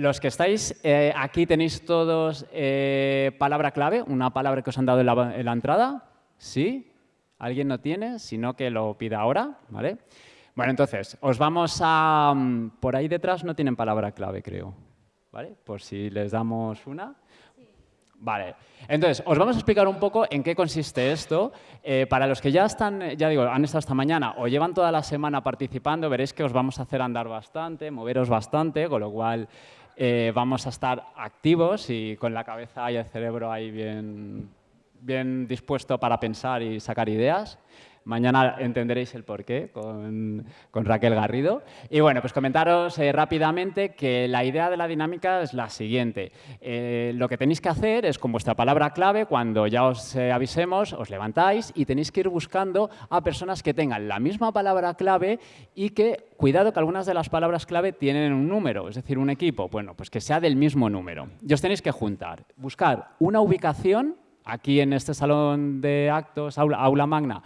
los que estáis eh, aquí tenéis todos eh, palabra clave, una palabra que os han dado en la, en la, entrada. ¿Sí? ¿Alguien no tiene? Si no, que lo pida ahora. ¿vale? Bueno, entonces, os vamos a... Mm, por ahí detrás no tienen palabra clave, creo. ¿Vale? Por si les damos una. Vale, entonces os vamos a explicar un poco en qué consiste esto. Eh, para los que ya están, ya digo, han estado esta mañana o llevan toda la semana participando, veréis que os vamos a hacer andar bastante, moveros bastante, con lo cual eh, vamos a estar activos y con la cabeza y el cerebro ahí bien, bien dispuesto para pensar y sacar ideas. Mañana entenderéis el porqué con, con Raquel Garrido. Y bueno, pues comentaros eh, rápidamente que la idea de la dinámica es la siguiente. Eh, lo que tenéis que hacer es con vuestra palabra clave, cuando ya os eh, avisemos, os levantáis y tenéis que ir buscando a personas que tengan la misma palabra clave y que, cuidado que algunas de las palabras clave tienen un número, es decir, un equipo, bueno, pues que sea del mismo número. Y os tenéis que juntar, buscar una ubicación aquí en este salón de actos, aula, aula magna,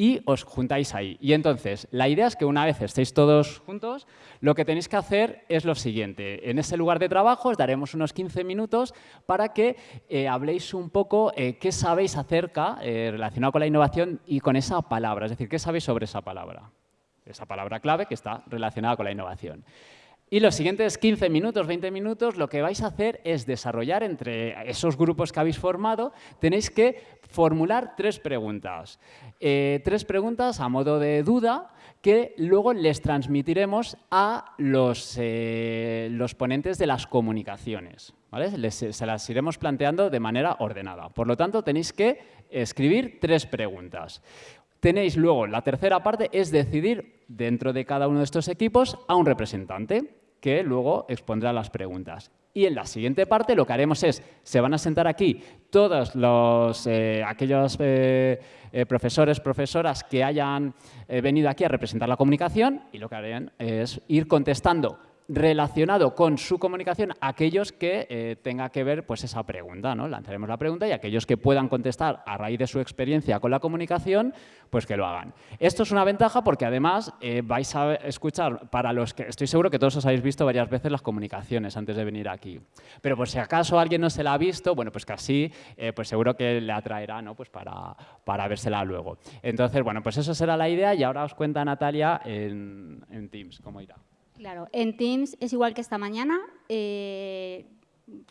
y os juntáis ahí. Y entonces, la idea es que una vez estéis todos juntos, lo que tenéis que hacer es lo siguiente. En ese lugar de trabajo os daremos unos 15 minutos para que eh, habléis un poco eh, qué sabéis acerca, eh, relacionado con la innovación y con esa palabra, es decir, qué sabéis sobre esa palabra. Esa palabra clave que está relacionada con la innovación. Y los siguientes 15 minutos, 20 minutos, lo que vais a hacer es desarrollar entre esos grupos que habéis formado, tenéis que formular tres preguntas. Eh, tres preguntas a modo de duda que luego les transmitiremos a los, eh, los ponentes de las comunicaciones. ¿vale? se las iremos planteando de manera ordenada. Por lo tanto, tenéis que escribir tres preguntas. Tenéis luego, la tercera parte es decidir dentro de cada uno de estos equipos a un representante que luego expondrá las preguntas. Y en la siguiente parte lo que haremos es, se van a sentar aquí todos los, eh, aquellos eh, eh, profesores, profesoras que hayan venido aquí a representar la comunicación y lo que harán es ir contestando relacionado con su comunicación aquellos que eh, tenga que ver pues esa pregunta, ¿no? Lanzaremos la pregunta y aquellos que puedan contestar a raíz de su experiencia con la comunicación, pues que lo hagan. Esto es una ventaja porque además eh, vais a escuchar, para los que estoy seguro que todos os habéis visto varias veces las comunicaciones antes de venir aquí. Pero por si acaso alguien no se la ha visto, bueno, pues así, eh, pues seguro que le atraerá, ¿no? Pues para, para vérsela luego. Entonces, bueno, pues eso será la idea y ahora os cuenta Natalia en, en Teams cómo irá. Claro, en Teams es igual que esta mañana, eh,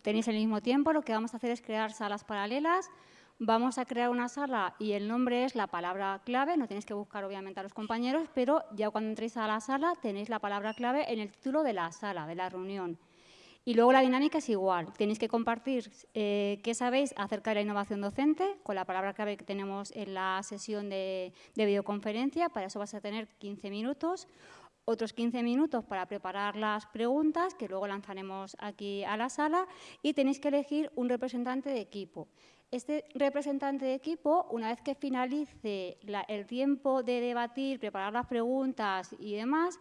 tenéis el mismo tiempo, lo que vamos a hacer es crear salas paralelas, vamos a crear una sala y el nombre es la palabra clave, no tenéis que buscar obviamente a los compañeros, pero ya cuando entréis a la sala tenéis la palabra clave en el título de la sala, de la reunión. Y luego la dinámica es igual, tenéis que compartir eh, qué sabéis acerca de la innovación docente con la palabra clave que tenemos en la sesión de, de videoconferencia, para eso vas a tener 15 minutos, otros 15 minutos para preparar las preguntas que luego lanzaremos aquí a la sala y tenéis que elegir un representante de equipo. Este representante de equipo, una vez que finalice el tiempo de debatir, preparar las preguntas y demás,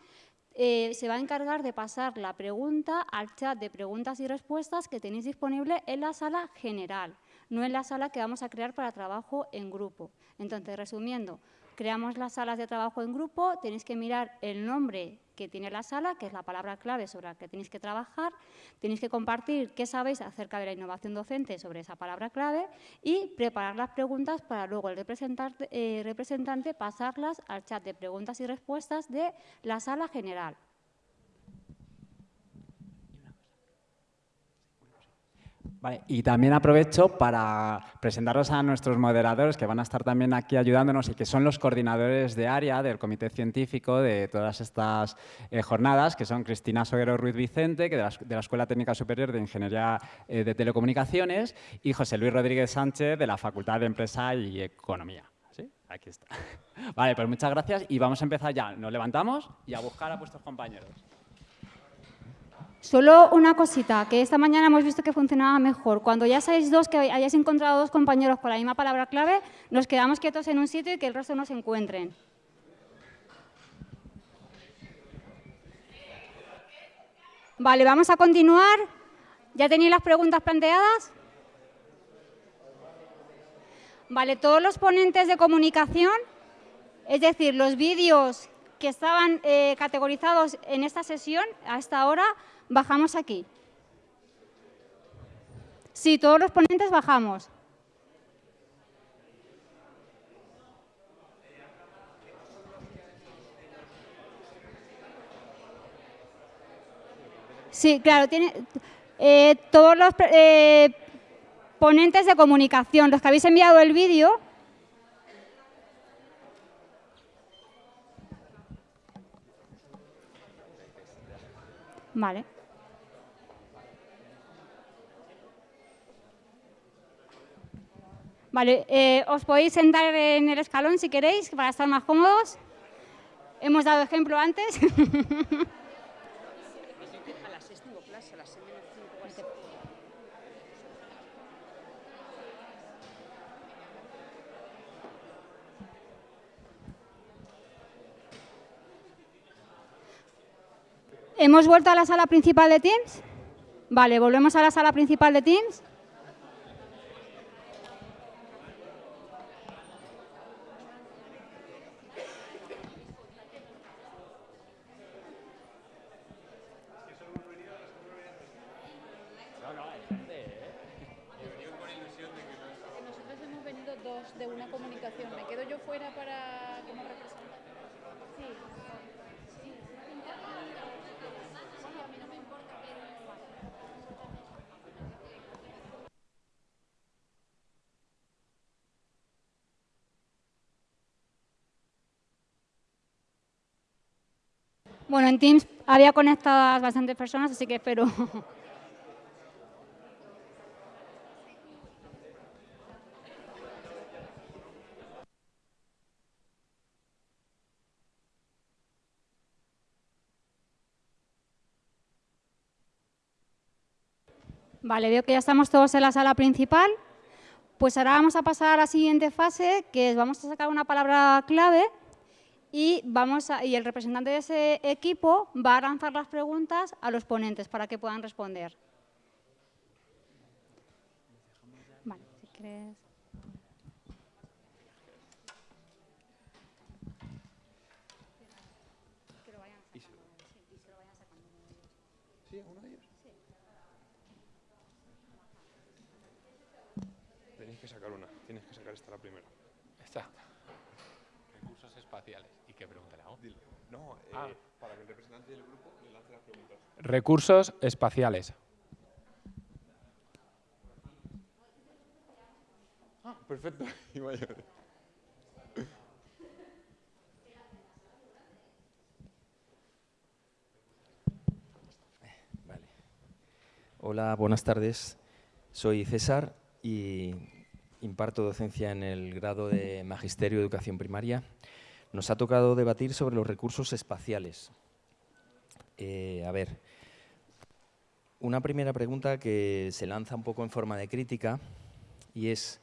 eh, se va a encargar de pasar la pregunta al chat de preguntas y respuestas que tenéis disponible en la sala general, no en la sala que vamos a crear para trabajo en grupo. Entonces, resumiendo, creamos las salas de trabajo en grupo, tenéis que mirar el nombre que tiene la sala, que es la palabra clave sobre la que tenéis que trabajar, tenéis que compartir qué sabéis acerca de la innovación docente sobre esa palabra clave y preparar las preguntas para luego el representante, eh, pasarlas al chat de preguntas y respuestas de la sala general. Y también aprovecho para presentaros a nuestros moderadores que van a estar también aquí ayudándonos y que son los coordinadores de área del Comité Científico de todas estas eh, jornadas, que son Cristina Soguero Ruiz Vicente, que de, la, Escuela Técnica Superior de Ingeniería eh, de Telecomunicaciones, y José Luis Rodríguez Sánchez, de la Facultad de Empresa y Economía. ¿Sí? Aquí está. Vale, pues muchas gracias y vamos a empezar ya. Nos levantamos y a buscar a vuestros compañeros. Solo una cosita, que esta mañana hemos visto que funcionaba mejor. Cuando ya seáis dos, que hayáis encontrado dos compañeros con la misma palabra clave, nos quedamos quietos en un sitio y que el resto nos encuentren. Vale, vamos a continuar. ¿Ya tenéis las preguntas planteadas? Vale, todos los ponentes de comunicación, es decir, los vídeos que estaban eh, categorizados en esta sesión, a esta hora, bajamos aquí. Sí, todos los ponentes bajamos. Sí, claro, tiene eh, todos los eh, ponentes de comunicación, los que habéis enviado el vídeo. Vale. Vale, eh, os podéis sentar en el escalón si queréis, para estar más cómodos. Hemos dado ejemplo antes. ¿Hemos vuelto a la sala principal de Teams? Vale, volvemos a la sala principal de Teams. Bueno, en Teams había conectadas bastantes personas, así que espero. Vale, veo que ya estamos todos en la sala principal. Pues ahora vamos a pasar a la siguiente fase, que es vamos a sacar una palabra clave y, vamos y el representante de ese equipo va a lanzar las preguntas a los ponentes para que puedan responder. Vale, si crees... ¿Sí? ¿Uno de ellos? Sí. Tenéis que sacar una, tienes que sacar esta la primera. Esta. Recursos espaciales. ¿Qué pregunta le hago? No, eh, ah. para que el representante del grupo le lance las preguntas. Recursos espaciales. Ah, perfecto. Vale. Hola, buenas tardes. Soy César y imparto docencia en el grado de Magisterio de Educación Primaria nos ha tocado debatir sobre los recursos espaciales. Eh, a ver, una primera pregunta que se lanza un poco en forma de crítica y es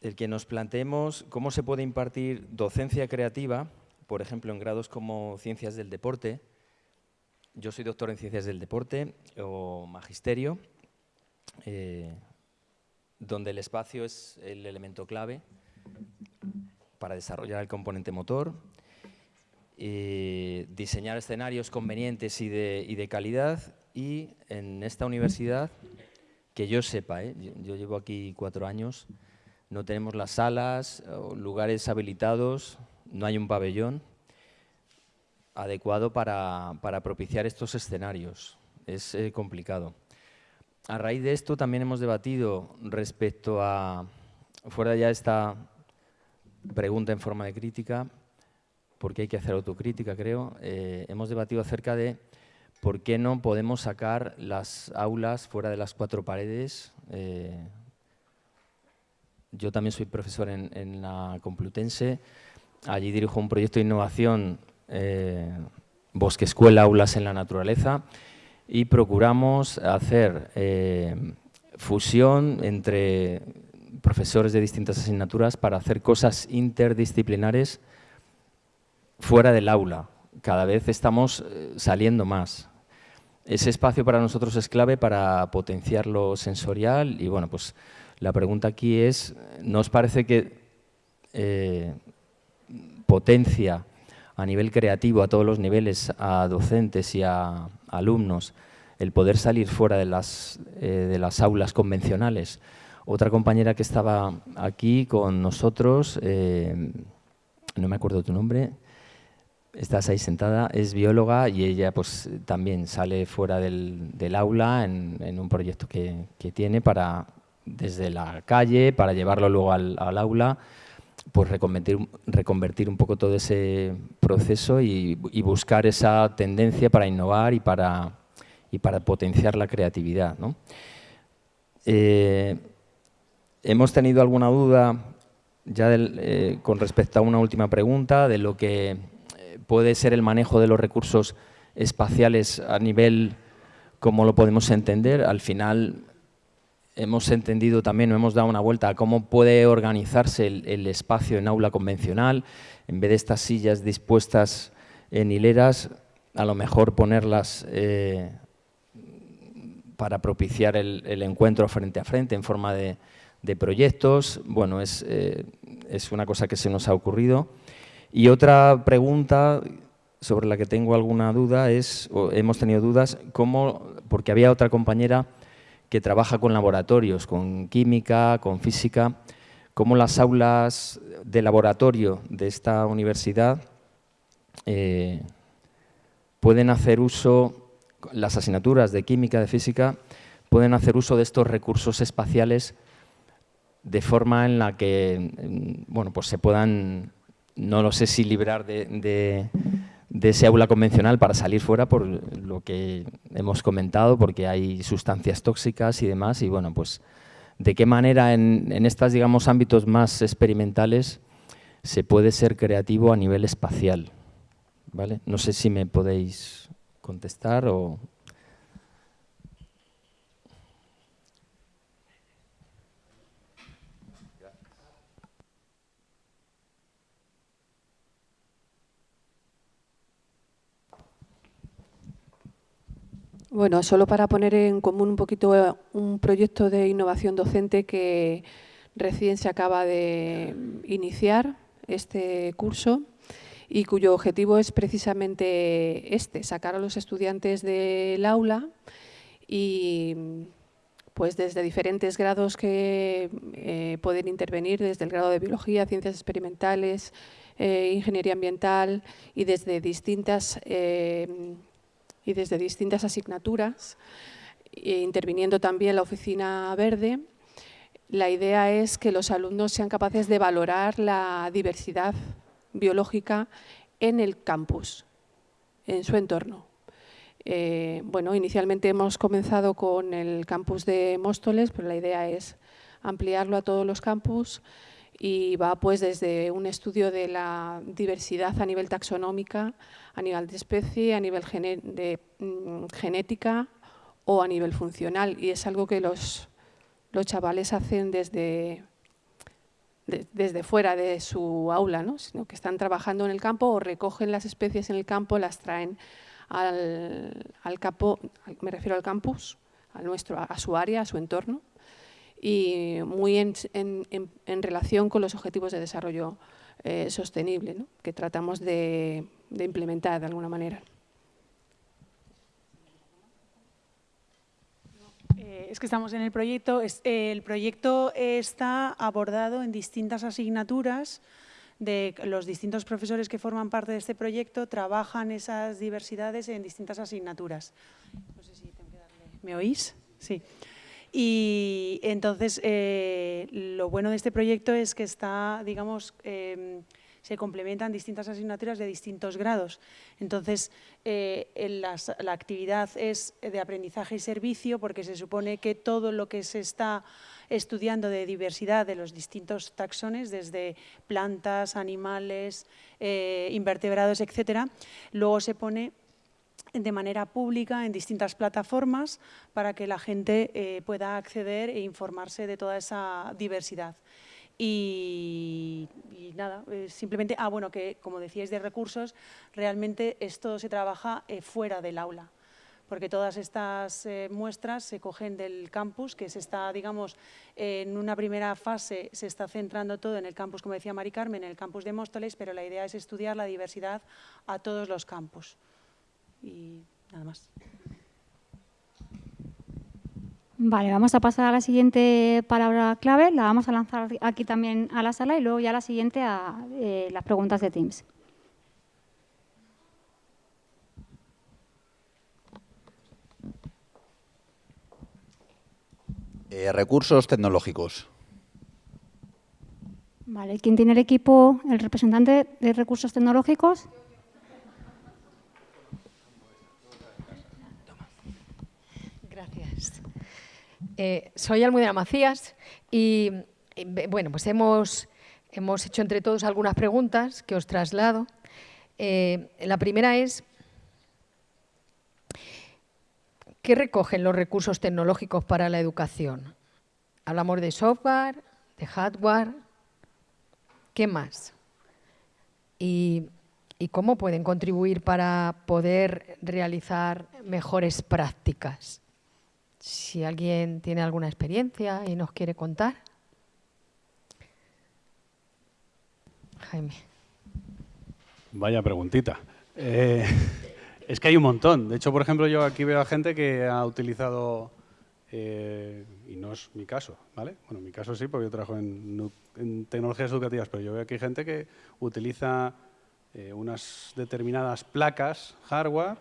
el que nos planteemos cómo se puede impartir docencia creativa, por ejemplo, en grados como Ciencias del Deporte. Yo soy doctor en Ciencias del Deporte o Magisterio, eh, donde el espacio es el elemento clave para desarrollar el componente motor, eh, diseñar escenarios convenientes y de, calidad y en esta universidad, que yo sepa, ¿eh? yo, llevo aquí cuatro años, no tenemos las salas, lugares habilitados, no hay un pabellón adecuado para, propiciar estos escenarios. Es eh, complicado. A raíz de esto también hemos debatido respecto a, fuera ya esta pregunta en forma de crítica, porque hay que hacer autocrítica, creo. Eh, hemos debatido acerca de por qué no podemos sacar las aulas fuera de las cuatro paredes. Eh, yo también soy profesor en, la Complutense. Allí dirijo un proyecto de innovación, eh, Bosque Escuela, Aulas en la Naturaleza, y procuramos hacer fusión entre profesores de distintas asignaturas para hacer cosas interdisciplinares fuera del aula. Cada vez estamos eh, saliendo más. Ese espacio para nosotros es clave para potenciar lo sensorial y bueno, pues la pregunta aquí es, ¿no os parece que eh, potencia a nivel creativo, a todos los niveles, a docentes y a alumnos, el poder salir fuera de las, eh, de las aulas convencionales. Otra compañera que estaba aquí con nosotros, eh, no me acuerdo tu nombre, estás ahí sentada, es bióloga y ella pues también sale fuera del, aula en, un proyecto que, tiene para desde la calle, para llevarlo luego al, aula, pues reconvertir, un poco todo ese proceso y, buscar esa tendencia para innovar y para, potenciar la creatividad. Eh, hemos tenido alguna duda ya eh, con respecto a una última pregunta de lo que puede ser el manejo de los recursos espaciales a nivel como lo podemos entender. Al final hemos entendido también, hemos dado una vuelta a cómo puede organizarse el, espacio en aula convencional. En vez de estas sillas dispuestas en hileras, a lo mejor ponerlas eh, para propiciar el, encuentro frente a frente en forma de, proyectos. Bueno, es, eh, es una cosa que se nos ha ocurrido. Y otra pregunta sobre la que tengo alguna duda es, o hemos tenido dudas, cómo, porque había otra compañera que trabaja con laboratorios, con química, con física, cómo las aulas de laboratorio de esta universidad eh, pueden hacer uso, las asignaturas de química, de física, pueden hacer uso de estos recursos espaciales de forma en la que mm, bueno, pues se puedan no lo sé si librar de, ese aula convencional para salir fuera por lo que hemos comentado, porque hay sustancias tóxicas y demás, y bueno, pues de qué manera en, en estos, digamos, ámbitos más experimentales se puede ser creativo a nivel espacial, ¿vale? No sé si me podéis contestar o... Bueno, solo para poner en común un poquito eh, un proyecto de innovación docente que recién se acaba de iniciar este curso y cuyo objetivo es precisamente este, sacar a los estudiantes del aula y pues desde diferentes grados que eh, pueden intervenir, desde el grado de biología, ciencias experimentales, eh, ingeniería ambiental y desde distintas y desde distintas asignaturas, e interviniendo también la oficina verde, la idea es que los alumnos sean capaces de valorar la diversidad biológica en el campus, en su entorno. Eh, bueno, inicialmente hemos comenzado con el campus de Móstoles, pero la idea es ampliarlo a todos los campus y va pues desde un estudio de la diversidad a nivel taxonómica, a nivel de especie, a nivel de, mm, genética o a nivel funcional. Y es algo que los, los chavales hacen desde, desde fuera de su aula, ¿no? sino que están trabajando en el campo o recogen las especies en el campo, las traen al, al campo, me refiero al campus, a, nuestro, a su área, a su entorno, y muy en, relación con los objetivos de desarrollo eh, sostenible que tratamos de, implementar de alguna manera. Eh, es que estamos en el proyecto. el proyecto está abordado en distintas asignaturas de los distintos profesores que forman parte de este proyecto trabajan esas diversidades en distintas asignaturas. No sé si tengo que darle... ¿Me oís? Sí. Y entonces, eh, lo bueno de este proyecto es que está, digamos, em, se complementan distintas asignaturas de distintos grados. Entonces, eh, la actividad es de aprendizaje y servicio porque se supone que todo lo que se está estudiando de diversidad de los distintos taxones, desde plantas, animales, eh, invertebrados, etcétera, luego se pone de manera pública en distintas plataformas para que la gente eh, pueda acceder e informarse de toda esa diversidad. Y, nada, eh, simplemente, ah bueno, que como decíais de recursos, realmente esto se trabaja eh, fuera del aula, porque todas estas muestras se cogen del campus, que se está, digamos, en una primera fase se está centrando todo en el campus, como decía Mari Carmen, en el campus de Móstoles, pero la idea es estudiar la diversidad a todos los campus y nada más. Vale, vamos a pasar a la siguiente palabra clave, la vamos a lanzar aquí también a la sala y luego ya la siguiente a eh, las preguntas de Teams. Eh, recursos tecnológicos. Vale, ¿quién tiene el equipo, el representante de recursos tecnológicos? Eh, soy Almudena Macías y, bueno, pues hemos, hemos hecho entre todos algunas preguntas que os traslado. Eh, la primera es, ¿qué recogen los recursos tecnológicos para la educación? Hablamos de software, de hardware, ¿qué más? Y cómo pueden contribuir para poder realizar mejores prácticas. Si alguien tiene alguna experiencia y nos quiere contar. Jaime. Vaya preguntita. Eh, es que hay un montón. De hecho, por ejemplo, yo aquí veo a gente que ha utilizado, eh, y no es mi caso, ¿vale? Bueno, mi caso sí, porque yo trabajo en, en tecnologías educativas, pero yo veo hay gente que utiliza eh, unas determinadas placas, hardware,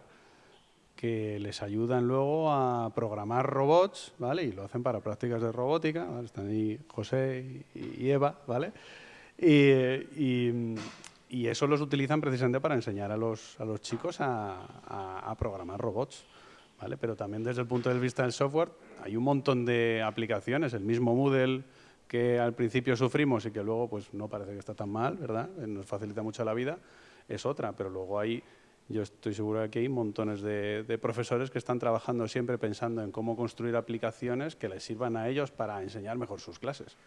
que les ayudan luego a programar robots, ¿vale? Y lo hacen para prácticas de robótica, ¿vale? Están ahí José y, Eva, ¿vale? Y, y, y, eso los utilizan precisamente para enseñar a los, a los chicos a, a, a, programar robots, ¿vale? Pero también desde el punto de vista del software hay un montón de aplicaciones, el mismo Moodle que al principio sufrimos y que luego pues no parece que está tan mal, ¿verdad? Nos facilita mucho la vida, es otra, pero luego hay yo estoy seguro de que hay montones de, profesores que están trabajando siempre pensando en cómo construir aplicaciones que les sirvan a ellos para enseñar mejor sus clases.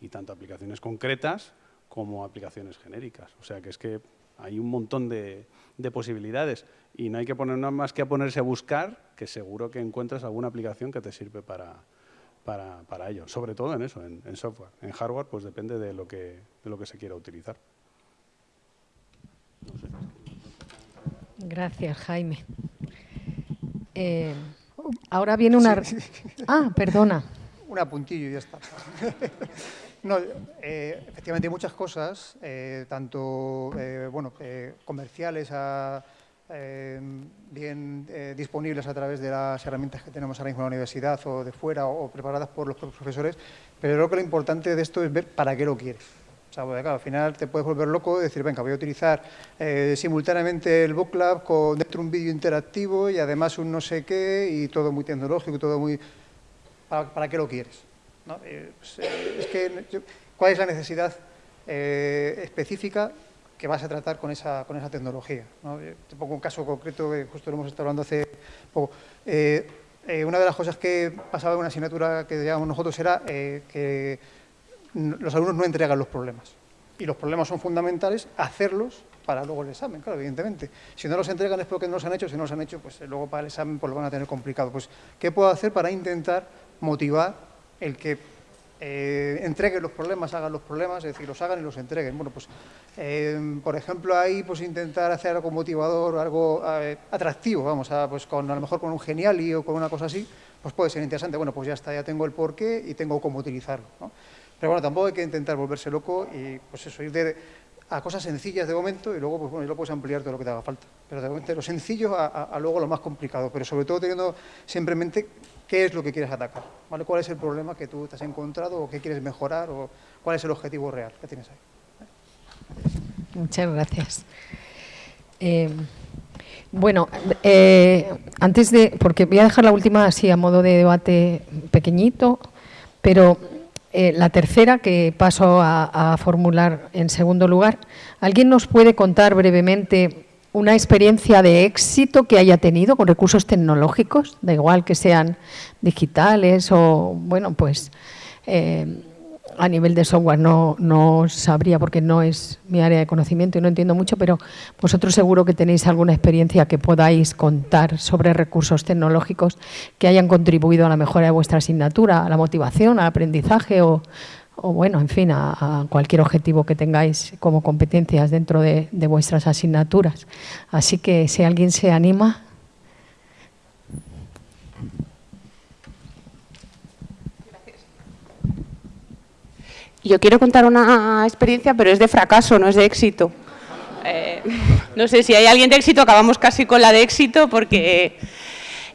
Y tanto aplicaciones concretas como aplicaciones genéricas. O sea que es que hay un montón de, de posibilidades y no hay que poner nada más que a ponerse a buscar, que seguro que encuentras alguna aplicación que te sirve para, para, ello. Sobre todo en eso, en, en, software. En hardware, pues depende de lo que, de lo que se quiera utilizar. No sé. Gracias, Jaime. Eh, ahora viene una... Sí. Ah, perdona. Un apuntillo y ya está. no, eh, efectivamente hay muchas cosas, eh, tanto bueno, comerciales a, bien disponibles a través de las herramientas que tenemos ahora mismo en la universidad o de fuera o, o preparadas por los profesores, pero creo que lo importante de esto es ver para qué lo quieres. O sea, porque, claro, al final te puedes volver loco y decir, venga, voy a utilizar eh, simultáneamente el Book Lab con dentro un vídeo interactivo y además un no sé qué y todo muy tecnológico, todo muy... ¿Para, qué lo quieres? Eh, pues, eh, ¿cuál es la necesidad específica que vas a tratar con esa, con esa tecnología? ¿no? Te pongo un caso concreto que justo lo hemos estado hablando hace poco. Una de las cosas que pasaba en una asignatura que llamamos nosotros era que los alumnos no entregan los problemas. Y los problemas son fundamentales, hacerlos para luego el examen, claro, evidentemente. Si no los entregan es porque no los han hecho, si no los han hecho, pues luego para el examen pues lo van a tener complicado. Pues, ¿qué puedo hacer para intentar motivar el que eh, entreguen los problemas, hagan los problemas, es decir, los hagan y los entreguen? Bueno, pues, eh, por ejemplo, ahí pues intentar hacer algo motivador, algo eh, atractivo, vamos, a, pues con, a lo mejor con un geniali o con una cosa así, pues puede ser interesante. Bueno, pues ya está, ya tengo el porqué y tengo cómo utilizarlo. Pero bueno, tampoco hay que intentar volverse loco y pues eso, ir de, a cosas sencillas de momento y luego pues bueno, lo puedes ampliar todo lo que te haga falta. Pero de momento lo sencillo a, luego lo más complicado, pero sobre todo teniendo siempre en mente qué es lo que quieres atacar, cuál es el problema que tú te has encontrado o qué quieres mejorar o cuál es el objetivo real que tienes ahí. Muchas gracias. Eh, bueno, eh, antes de, porque voy a dejar la última así a modo de debate pequeñito, pero eh, la tercera, que paso a, formular en segundo lugar, ¿alguien nos puede contar brevemente una experiencia de éxito que haya tenido con recursos tecnológicos, da igual que sean digitales o, bueno, pues eh, a nivel de software no, no sabría porque no es mi área de conocimiento y no entiendo mucho, pero vosotros seguro que tenéis alguna experiencia que podáis contar sobre recursos tecnológicos que hayan contribuido a la mejora de vuestra asignatura, a la motivación, al aprendizaje o, o bueno, en fin, a, cualquier objetivo que tengáis como competencias dentro de, de vuestras asignaturas. Así que si alguien se anima... Yo quiero contar una experiencia, pero es de fracaso, no es de éxito. Eh, no sé si hay alguien de éxito, acabamos casi con la de éxito, porque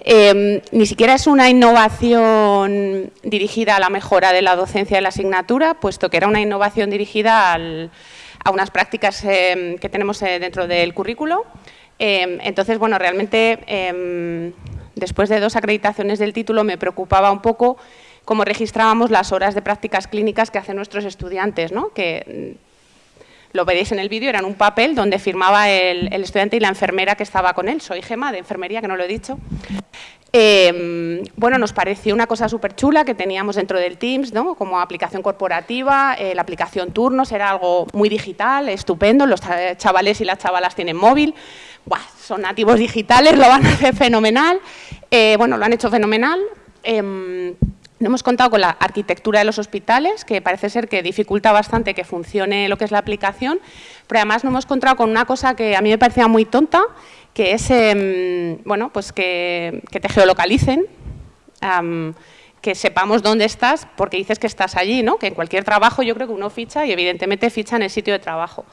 eh, ni siquiera es una innovación dirigida a la mejora de la docencia de la asignatura, puesto que era una innovación dirigida a unas prácticas eh, que tenemos dentro del currículo. entonces, bueno, realmente, después de dos acreditaciones del título, me preocupaba un poco cómo registrábamos las horas de prácticas clínicas que hacen nuestros estudiantes, ¿no? que mm, lo veréis en el vídeo, eran un papel donde firmaba el, estudiante y la enfermera que estaba con él. Soy Gema, de enfermería, que no lo he dicho. Em, bueno, nos pareció una cosa súper chula que teníamos dentro del Teams, ¿no? como aplicación corporativa, eh, la aplicación Turnos era algo muy digital, estupendo, los chavales y las chavalas tienen móvil, son nativos digitales, lo van a hacer fenomenal, eh, bueno, lo han hecho fenomenal. No hemos contado con la arquitectura de los hospitales, que parece ser que dificulta bastante que funcione lo que es la aplicación, pero además no hemos encontrado con una cosa que a mí me parecía muy tonta, que es em, bueno, pues que, te geolocalicen, que sepamos dónde estás porque dices que estás allí, ¿no? que en cualquier trabajo yo creo que uno ficha y evidentemente ficha en el sitio de trabajo.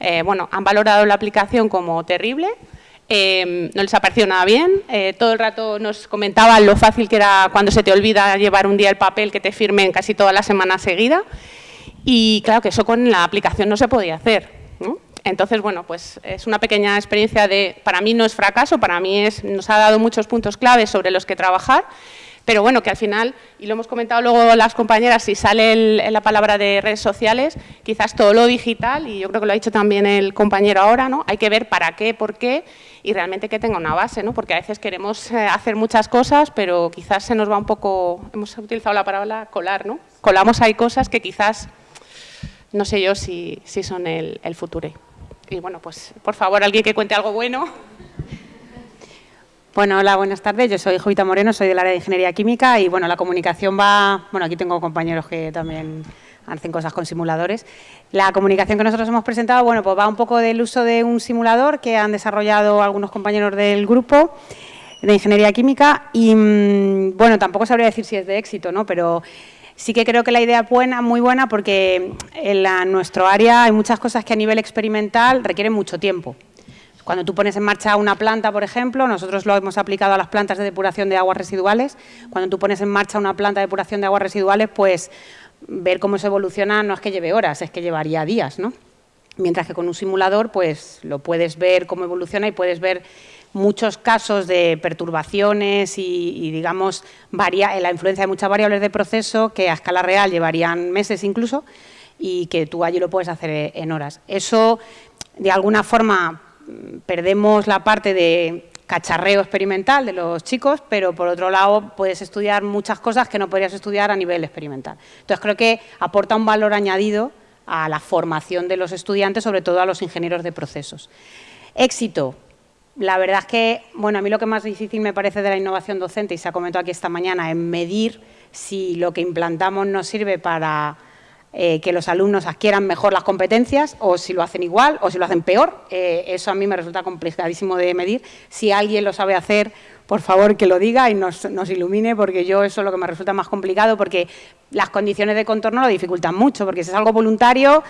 Eh, bueno, han valorado la aplicación como terrible, Em, no les ha parecido nada bien, eh, todo el rato nos comentaban lo fácil que era cuando se te olvida llevar un día el papel que te firmen casi toda la semana seguida y claro que eso con la aplicación no se podía hacer. Entonces, bueno, pues es una pequeña experiencia de, para mí no es fracaso, para mí es, nos ha dado muchos puntos claves sobre los que trabajar pero bueno, que al final, y lo hemos comentado luego las compañeras, si sale la palabra de redes sociales, quizás todo lo digital, y yo creo que lo ha dicho también el compañero ahora, ¿no? hay que ver para qué, por qué, y realmente que tenga una base, ¿no? porque a veces queremos eh, hacer muchas cosas, pero quizás se nos va un poco, hemos utilizado la palabra colar, ¿no? colamos ahí cosas que quizás, no sé yo si, si son el, el futuro. Y bueno, pues por favor, alguien que cuente algo bueno. Bueno, hola, buenas tardes. Yo soy Jovita Moreno, soy del área de Ingeniería Química y bueno, la comunicación va... Bueno, aquí tengo compañeros que también hacen cosas con simuladores. La comunicación que nosotros hemos presentado, bueno, pues va un poco del uso de un simulador que han desarrollado algunos compañeros del grupo de Ingeniería Química y, mm, bueno, tampoco sabría decir si es de éxito, ¿no? Pero sí que creo que la idea es buena, muy buena porque en nuestro área hay muchas cosas que a nivel experimental requieren mucho tiempo. Cuando tú pones en marcha una planta, por ejemplo, nosotros lo hemos aplicado a las plantas de depuración de aguas residuales, cuando tú pones en marcha una planta de depuración de aguas residuales, pues ver cómo se evoluciona no es que lleve horas, es que llevaría días, ¿no? Mientras que con un simulador, pues lo puedes ver cómo evoluciona y puedes ver muchos casos de perturbaciones y, digamos, la influencia de muchas variables de proceso que a escala real llevarían meses incluso y que tú allí lo puedes hacer en horas. Eso, de alguna forma, perdemos la parte de cacharreo experimental de los chicos, pero por otro lado puedes estudiar muchas cosas que no podrías estudiar a nivel experimental. Entonces creo que aporta un valor añadido a la formación de los estudiantes, sobre todo a los ingenieros de procesos. Éxito. La verdad es que, bueno, a mí lo que más difícil me parece de la innovación docente, y se ha comentado aquí esta mañana, es medir si lo que implantamos nos sirve para eh, que los alumnos adquieran mejor las competencias o si lo hacen igual o si lo hacen peor. Eh, eso a mí me resulta complicadísimo de medir. Si alguien lo sabe hacer, por favor que lo diga y nos, nos, ilumine porque yo eso es lo que me resulta más complicado porque las condiciones de contorno lo dificultan mucho porque si es algo voluntario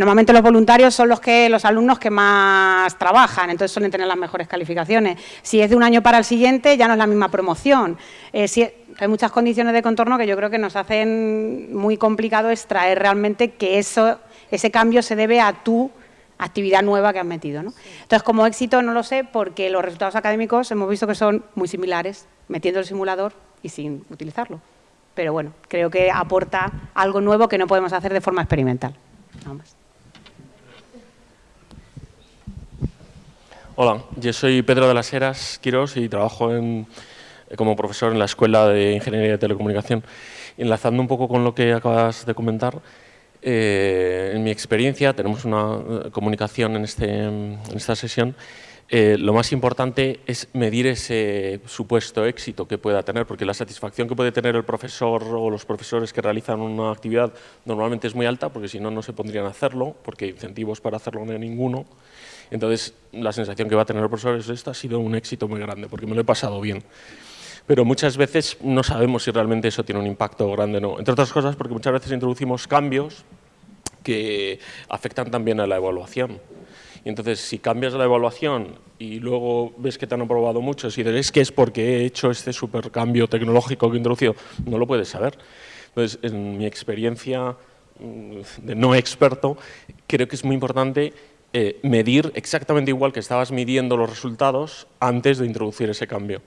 Normalmente los voluntarios son los que los alumnos que más trabajan, entonces suelen tener las mejores calificaciones. Si es de un año para el siguiente, ya no es la misma promoción. Eh, hay muchas condiciones de contorno que yo creo que nos hacen muy complicado extraer realmente que eso, ese cambio se debe a tu actividad nueva que has metido. Entonces, como éxito no lo sé porque los resultados académicos hemos visto que son muy similares, metiendo el simulador y sin utilizarlo. Pero bueno, creo que aporta algo nuevo que no podemos hacer de forma experimental. Hola, yo soy Pedro de las Heras Quirós y trabajo como profesor en la Escuela de Ingeniería de Telecomunicación. Enlazando un poco con lo que acabas de comentar, eh, en mi experiencia tenemos una eh, comunicación en, este, en esta sesión eh, lo más importante es medir ese supuesto éxito que pueda tener, porque la satisfacción que puede tener el profesor o los profesores que realizan una actividad normalmente es muy alta, porque si no, no se pondrían a hacerlo, porque incentivos para hacerlo no hay ninguno. Entonces, la sensación que va a tener el profesor es esta ha sido un éxito muy grande, porque me lo he pasado bien. pero muchas veces no sabemos si realmente eso tiene un impacto grande o no. Entre otras cosas porque muchas veces introducimos cambios que afectan también a la evaluación. Y entonces, si cambias la evaluación y luego ves que te han aprobado muchos y dices que es porque he hecho este supercambio tecnológico que he introducido, no lo puedes saber. Entonces, en mi experiencia mm, de no experto, creo que es muy importante eh, medir exactamente igual que estabas midiendo los resultados antes de introducir ese cambio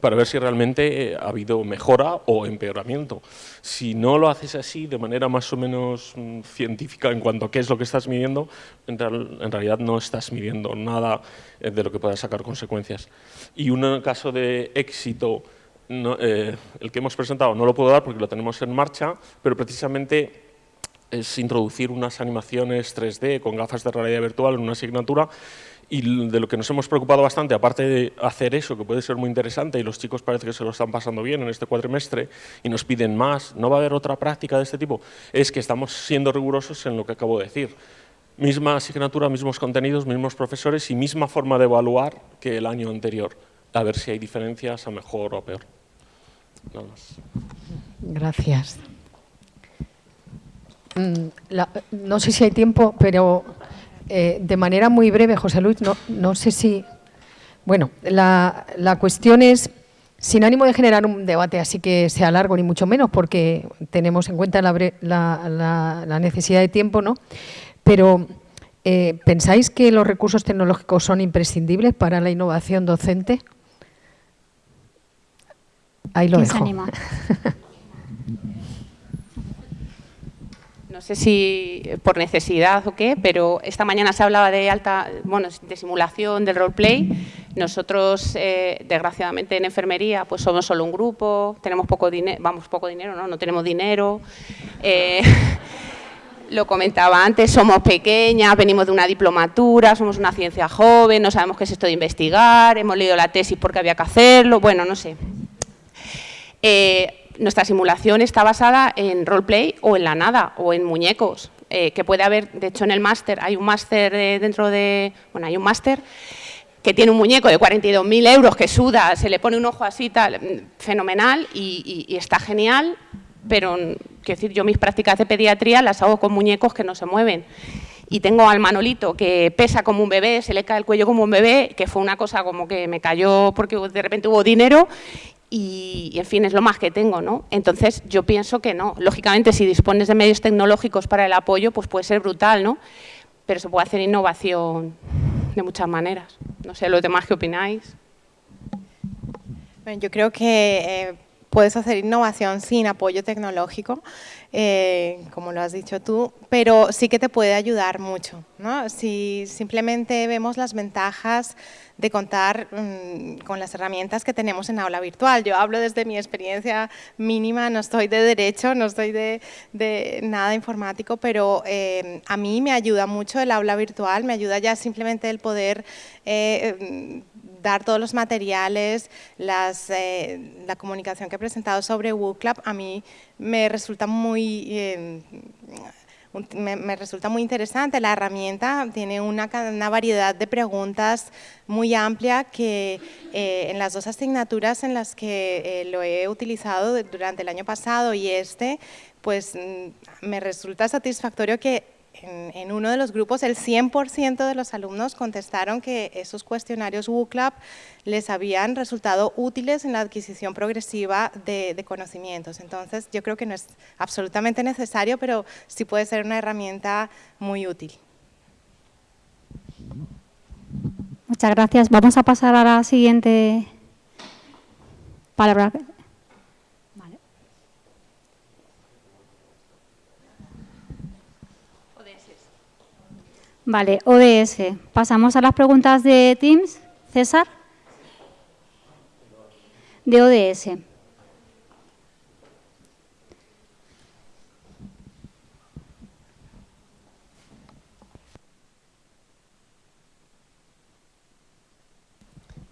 para ver si realmente eh, ha habido mejora o empeoramiento. Si no lo haces así, de manera más o menos mm, científica en cuanto a qué es lo que estás midiendo, en, realidad no estás midiendo nada eh, de lo que pueda sacar consecuencias. Y un caso de éxito, el que hemos presentado no lo puedo dar porque lo tenemos en marcha, pero precisamente es introducir unas animaciones 3D con gafas de realidad virtual en una asignatura y de lo que nos hemos preocupado bastante, aparte de hacer eso, que puede ser muy interesante, y los chicos parece que se lo están pasando bien en este cuatrimestre y nos piden más, no va a haber otra práctica de este tipo, es que estamos siendo rigurosos en lo que acabo de decir. Misma asignatura, mismos contenidos, mismos profesores y misma forma de evaluar que el año anterior, a ver si hay diferencias a mejor o peor. Nada más. Gracias. Mm, no sé si hay tiempo, pero eh, de manera muy breve, José Luis, no, no sé si... Bueno, la, la, cuestión es, sin ánimo de generar un debate así que sea largo, ni mucho menos, porque tenemos en cuenta la, la, la necesidad de tiempo, ¿no? Pero, eh, ¿pensáis que los recursos tecnológicos son imprescindibles para la innovación docente? Ahí lo dejo. no sé si por necesidad o qué, pero esta mañana se hablaba de alta, bueno, de simulación, del roleplay. Nosotros, eh, desgraciadamente, en enfermería, pues somos solo un grupo, tenemos poco dinero, vamos, poco dinero, ¿no? No tenemos dinero. Eh, lo comentaba antes, somos pequeñas, venimos de una diplomatura, somos una ciencia joven, no sabemos qué es esto de investigar, hemos leído la tesis porque había que hacerlo, bueno, no sé. Eh, nuestra simulación está basada en roleplay o en la nada o en muñecos, eh, que puede haber, de hecho en el máster, hay un máster dentro de, bueno, hay un máster que tiene un muñeco de 42.000 euros que suda, se le pone un ojo así, tal, fenomenal y, está genial, pero quiero decir, yo mis prácticas de pediatría las hago con muñecos que no se mueven. Y tengo al Manolito que pesa como un bebé, se le cae el cuello como un bebé, que fue una cosa como que me cayó porque de repente hubo dinero y, en fin, es lo más que tengo, ¿no? Entonces, yo pienso que no. Lógicamente, si dispones de medios tecnológicos para el apoyo, pues puede ser brutal, ¿no? Pero se puede hacer innovación de muchas maneras. No sé, los demás, ¿qué opináis? Yo creo que eh, puedes hacer innovación sin apoyo tecnológico, eh, como lo has dicho tú, pero sí que te puede ayudar mucho. ¿no? Si simplemente vemos las ventajas de contar mm, con las herramientas que tenemos en aula virtual. Yo hablo desde mi experiencia mínima, no estoy de derecho, no estoy de, nada informático, pero eh, a mí me ayuda mucho el aula virtual, me ayuda ya simplemente el poder eh, dar todos los materiales, eh, la comunicación que he presentado sobre WooClub, a mí me resulta muy me, resulta muy interesante. La herramienta tiene una, variedad de preguntas muy amplia que eh, en las dos asignaturas en las que eh, lo he utilizado durante el año pasado y este, pues mm, me resulta satisfactorio que en, uno de los grupos el 100% de los alumnos contestaron que esos cuestionarios WooClub les habían resultado útiles en la adquisición progresiva de, conocimientos. Entonces, yo creo que no es absolutamente necesario, pero sí puede ser una herramienta muy útil. Muchas gracias. Vamos a pasar a la siguiente palabra. Vale, ODS. Pasamos a las preguntas de Teams. César. De ODS.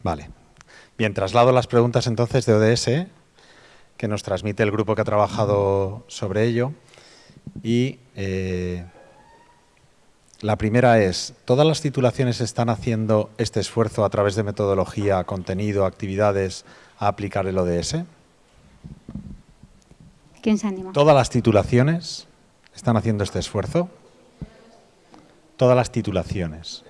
Vale. Bien, traslado las preguntas entonces de ODS, que nos transmite el grupo que ha trabajado sobre ello. Y eh, La primera es, ¿todas las titulaciones están haciendo este esfuerzo a través de metodología, contenido, actividades a aplicar el ODS? ¿Quién se anima? ¿Todas las titulaciones están haciendo este esfuerzo? Todas las titulaciones.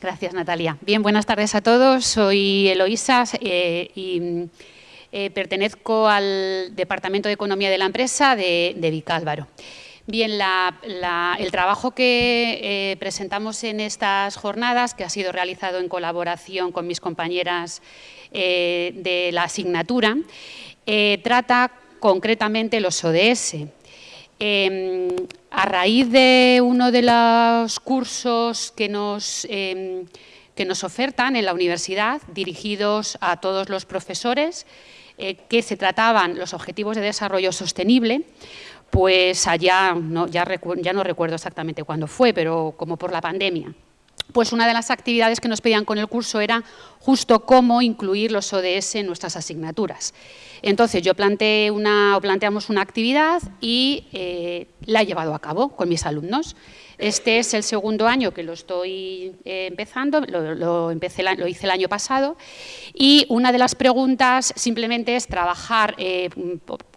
Gracias, Natalia. Bien, buenas tardes a todos. Soy Eloísa eh, y eh, pertenezco al Departamento de Economía de la empresa de, de Vicálvaro. Bien, el trabajo que eh, presentamos en estas jornadas, que ha sido realizado en colaboración con mis compañeras de la asignatura, trata concretamente los ODS. Em, a raíz de uno de los cursos que nos, em, que nos ofertan en la universidad, dirigidos a todos los profesores, eh, que se trataban los objetivos de desarrollo sostenible, pues allá, ya, no recuerdo exactamente cuándo fue, pero como por la pandemia, pues una de las actividades que nos pedían con el curso era justo cómo incluir los ODS en nuestras asignaturas. Entonces yo planteé una, planteamos una actividad y eh, la he llevado a cabo con mis alumnos. Este es el segundo año que lo estoy eh, empezando, lo, hice el año pasado y una de las preguntas simplemente es trabajar eh,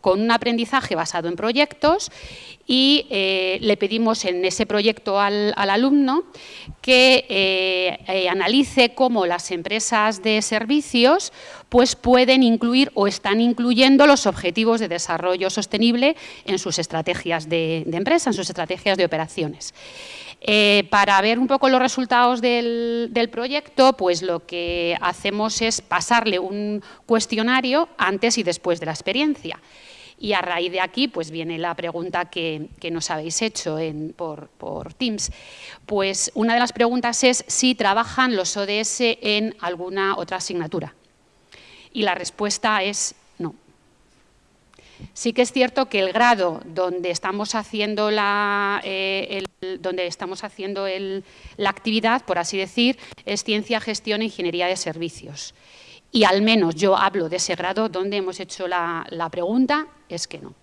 con un aprendizaje basado en proyectos y eh, le pedimos en ese proyecto al, alumno que analice cómo las empresas de servicios pues pueden incluir o están incluyendo los objetivos de desarrollo sostenible en sus estrategias de, empresa, en sus estrategias de operaciones. Eh, para ver un poco los resultados del, proyecto, pues lo que hacemos es pasarle un cuestionario antes y después de la experiencia. Y a raíz de aquí pues viene la pregunta que, nos habéis hecho por, por, Teams. Pues una de las preguntas es si trabajan los ODS en alguna otra asignatura. Y la respuesta es Sí que es cierto que el grado donde estamos haciendo la, eh, donde estamos haciendo la actividad, por así decir, es Ciencia, Gestión e Ingeniería de Servicios. Y al menos yo hablo de ese grado donde hemos hecho la pregunta, es que no.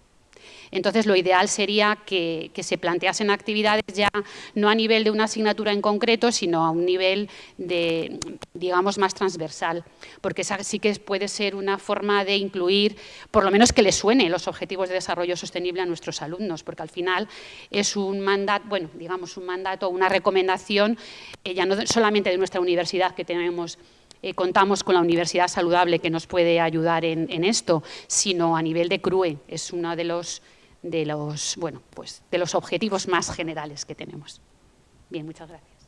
Entonces, lo ideal sería que, se planteasen actividades ya no a nivel de una asignatura en concreto, sino a un nivel de, digamos, más transversal, porque esa sí que puede ser una forma de incluir, por lo menos que les suene los objetivos de desarrollo sostenible a nuestros alumnos, porque al final es un mandato, bueno, digamos, un mandato, una recomendación, eh, ya no solamente de nuestra universidad que tenemos eh, contamos con la Universidad Saludable que nos puede ayudar en, en, esto, sino a nivel de CRUE. Es uno de los de los, bueno, pues, de los objetivos más generales que tenemos. Bien, muchas gracias.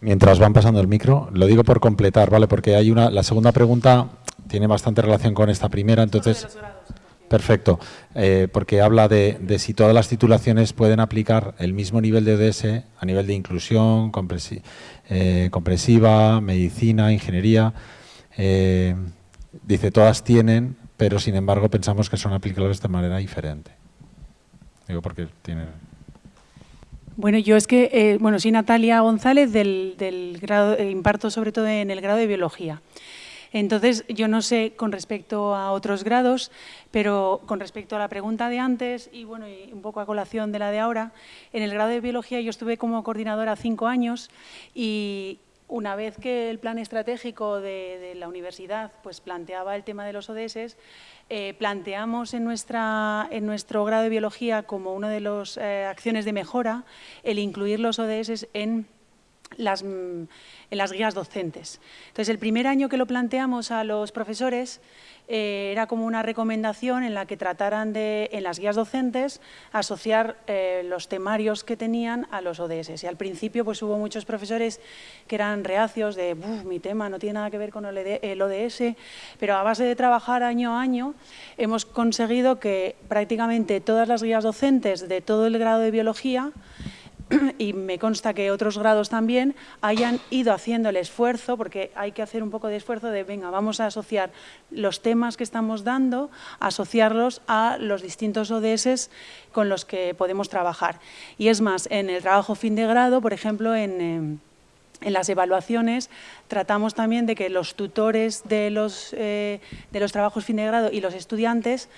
Mientras van pasando el micro, lo digo por completar, ¿vale? Porque hay una, la segunda pregunta tiene bastante relación con esta primera, entonces... Perfecto, eh, porque habla de, si todas las titulaciones pueden aplicar el mismo nivel de ODS a nivel de inclusión, eh, compresiva, medicina, ingeniería. Eh, dice, todas tienen, pero sin embargo pensamos que son aplicables de manera diferente. Digo porque tiene... Bueno, yo es que, eh, bueno, soy Natalia González del, grado, eh, imparto sobre todo en el grado de Biología. Entonces, yo no sé con respecto a otros grados, pero con respecto a la pregunta de antes y bueno, y un poco a colación de la de ahora, en el grado de Biología yo estuve como coordinadora cinco años y, una vez que el plan estratégico de, la universidad pues, planteaba el tema de los ODS, eh, planteamos en, nuestra, en nuestro grado de biología como una de las eh, acciones de mejora el incluir los ODS en las, en las guías docentes. Entonces, el primer año que lo planteamos a los profesores, eh, era como una recomendación en la que trataran de, en las guías docentes, asociar eh, los temarios que tenían a los ODS. Y al principio pues hubo muchos profesores que eran reacios de, mi tema no tiene nada que ver con el ODS, pero a base de trabajar año a año hemos conseguido que prácticamente todas las guías docentes de todo el grado de biología y me consta que otros grados también hayan ido haciendo el esfuerzo, porque hay que hacer un poco de esfuerzo de, venga, vamos a asociar los temas que estamos dando, asociarlos a los distintos ODS con los que podemos trabajar. Y es más, en el trabajo fin de grado, por ejemplo, en... en las evaluaciones tratamos también de que los tutores de los, eh, de los trabajos fin de grado y los estudiantes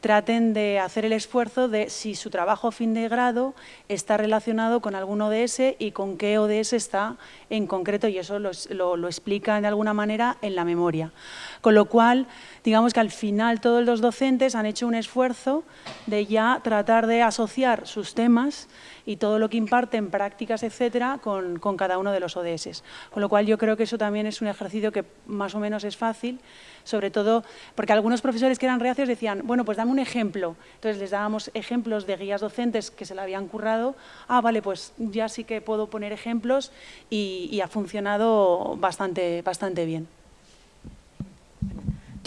traten de hacer el esfuerzo de si su trabajo fin de grado está relacionado con algún ODS y con qué ODS está en concreto y eso lo, lo, explican de alguna manera en la memoria. Con lo cual, digamos que al final todos los docentes han hecho un esfuerzo de ya tratar de asociar sus temas y todo lo que imparten, prácticas, etcétera, con, cada uno de los ODS. Con lo cual yo creo que eso también es un ejercicio que más o menos es fácil, sobre todo porque algunos profesores que eran reacios decían, bueno, pues dame un ejemplo. Entonces les dábamos ejemplos de guías docentes que se la habían currado. Ah, vale, pues ya sí que puedo poner ejemplos y, y ha funcionado bastante, bastante bien.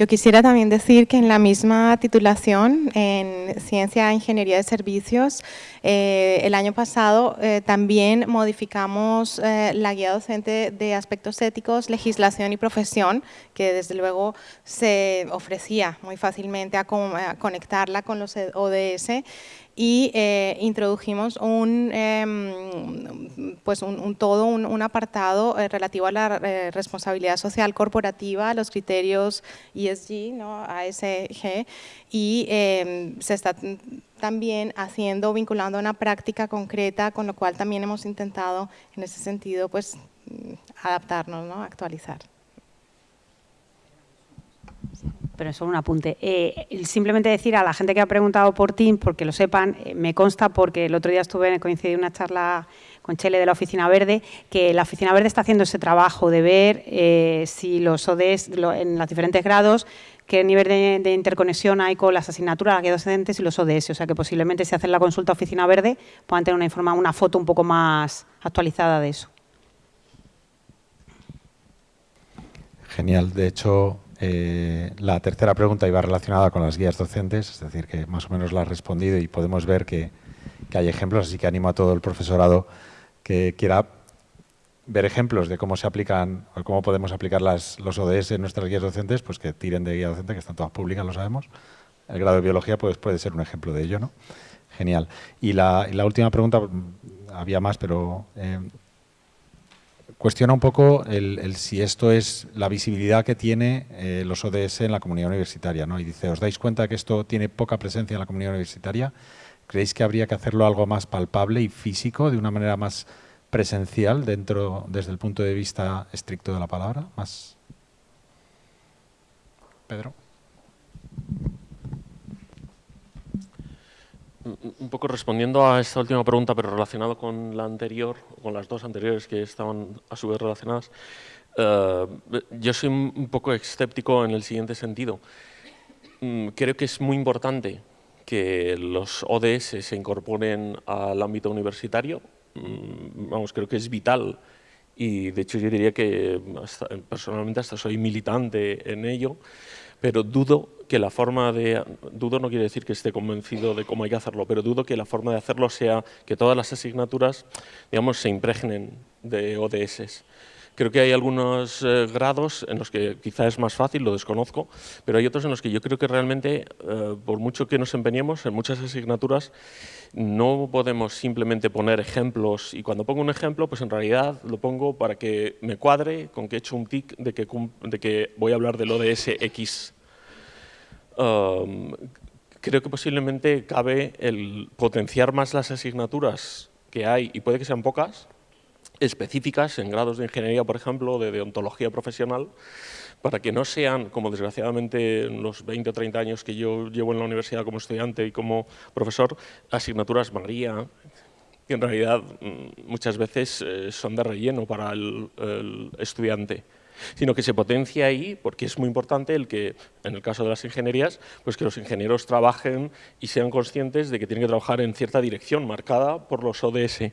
Yo quisiera también decir que en la misma titulación en Ciencia e Ingeniería de Servicios, eh, el año pasado eh, también modificamos eh, la guía docente de aspectos éticos, legislación y profesión, que desde luego se ofrecía muy fácilmente a, a conectarla con los ODS y eh, introdujimos un, em, pues un, todo un, apartado eh, relativo a la eh, responsabilidad social corporativa, los criterios ESG, ¿no? ASG, y em, se está también haciendo, vinculando a una práctica concreta, con lo cual también hemos intentado en ese sentido pues adaptarnos, ¿no? actualizar pero solo un apunte. Eh, simplemente decir a la gente que ha preguntado por Teams, porque lo sepan, eh, me consta porque el otro día estuve coincidí en una charla con Chele de la Oficina Verde, que la Oficina Verde está haciendo ese trabajo de ver eh, si los ODS en los diferentes grados qué nivel de, interconexión hay con las asignaturas, las guías docentes y los ODS. O sea que posiblemente si hacen la consulta Oficina Verde puedan tener una, informa, una foto un poco más actualizada de eso. Genial. De hecho, eh, la tercera pregunta iba relacionada con las guías docentes, es decir, que más o menos la has respondido y podemos ver que, hay ejemplos, así que animo a todo el profesorado que quiera ver ejemplos de cómo se aplican o cómo podemos aplicar las, los ODS en nuestras guías docentes, pues que tiren de guía docente, que están todas públicas, lo sabemos. El grado de biología pues, puede ser un ejemplo de ello, ¿no? Genial. Y la, última pregunta, había más, pero eh, cuestiona un poco si esto es la visibilidad que tiene eh, los ODS en la comunidad universitaria. ¿no? Y dice, ¿os dais cuenta que esto tiene poca presencia en la comunidad universitaria? ¿Creéis que habría que hacerlo algo más palpable y físico, de una manera más presencial dentro desde el punto de vista estricto de la palabra? Más Pedro. Un poco respondiendo a esta última pregunta, pero relacionado con la anterior, con las dos anteriores que estaban a su vez relacionadas, eh, yo soy un poco escéptico en el siguiente sentido. Mm, creo que es muy importante que los ODS se incorporen al ámbito universitario. Mm, vamos, creo que es vital y de hecho yo diría que personalmente hasta soy militante en ello, pero dudo que la forma de... Dudo no quiere decir que esté convencido de cómo hay que hacerlo, pero dudo que la forma de hacerlo sea que todas las asignaturas, digamos, se impregnen de ODS. Creo que hay algunos eh, grados en los que quizá es más fácil, lo desconozco, pero hay otros en los que yo creo que realmente, eh, por mucho que nos empeñemos en muchas asignaturas, no podemos simplemente poner ejemplos y cuando pongo un ejemplo, pues en realidad lo pongo para que me cuadre con que he hecho un tic de que, de que voy a hablar del ODS X. Um, creo que posiblemente cabe el potenciar más las asignaturas que hay, y puede que sean pocas, específicas en grados de ingeniería, por ejemplo, de deontología profesional, para que no sean, como desgraciadamente en los 20 o 30 años que yo llevo en la universidad como estudiante y como profesor, asignaturas María, que en realidad mm, muchas veces eh, son de relleno para el estudiante sino que se potencia ahí porque es muy importante el que, en el caso de las ingenierías, pues que los ingenieros trabajen y sean conscientes de que tienen que trabajar en cierta dirección marcada por los ODS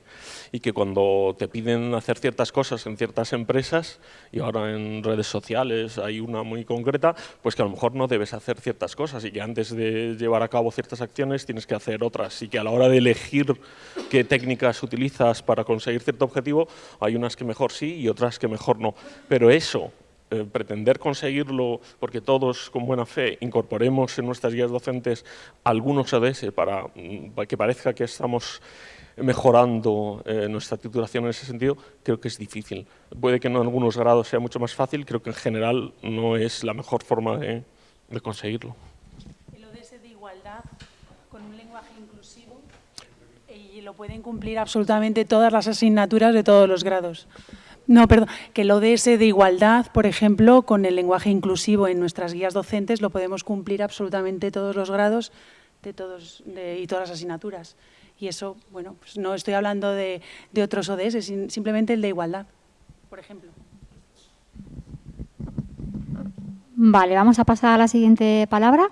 y que cuando te piden hacer ciertas cosas en ciertas empresas y ahora en redes sociales hay una muy concreta, pues que a lo mejor no debes hacer ciertas cosas y que antes de llevar a cabo ciertas acciones tienes que hacer otras y que a la hora de elegir qué técnicas utilizas para conseguir cierto objetivo hay unas que mejor sí y otras que mejor no. Pero eso eh, pretender conseguirlo porque todos con buena fe incorporemos en nuestras guías docentes algunos ODS para, mm, que parezca que estamos mejorando eh, nuestra titulación en ese sentido, creo que es difícil. Puede que en algunos grados sea mucho más fácil, creo que en general no es la mejor forma de, conseguirlo. El ODS de igualdad con un lenguaje inclusivo y lo pueden cumplir absolutamente todas las asignaturas de todos los grados. No, perdón, que el ODS de igualdad, por ejemplo, con el lenguaje inclusivo en nuestras guías docentes lo podemos cumplir absolutamente todos los grados de todos, y todas las asignaturas. Y eso, bueno, pues no estoy hablando de otros ODS, simplemente el de igualdad, por ejemplo. Vale, vamos a pasar a la siguiente palabra.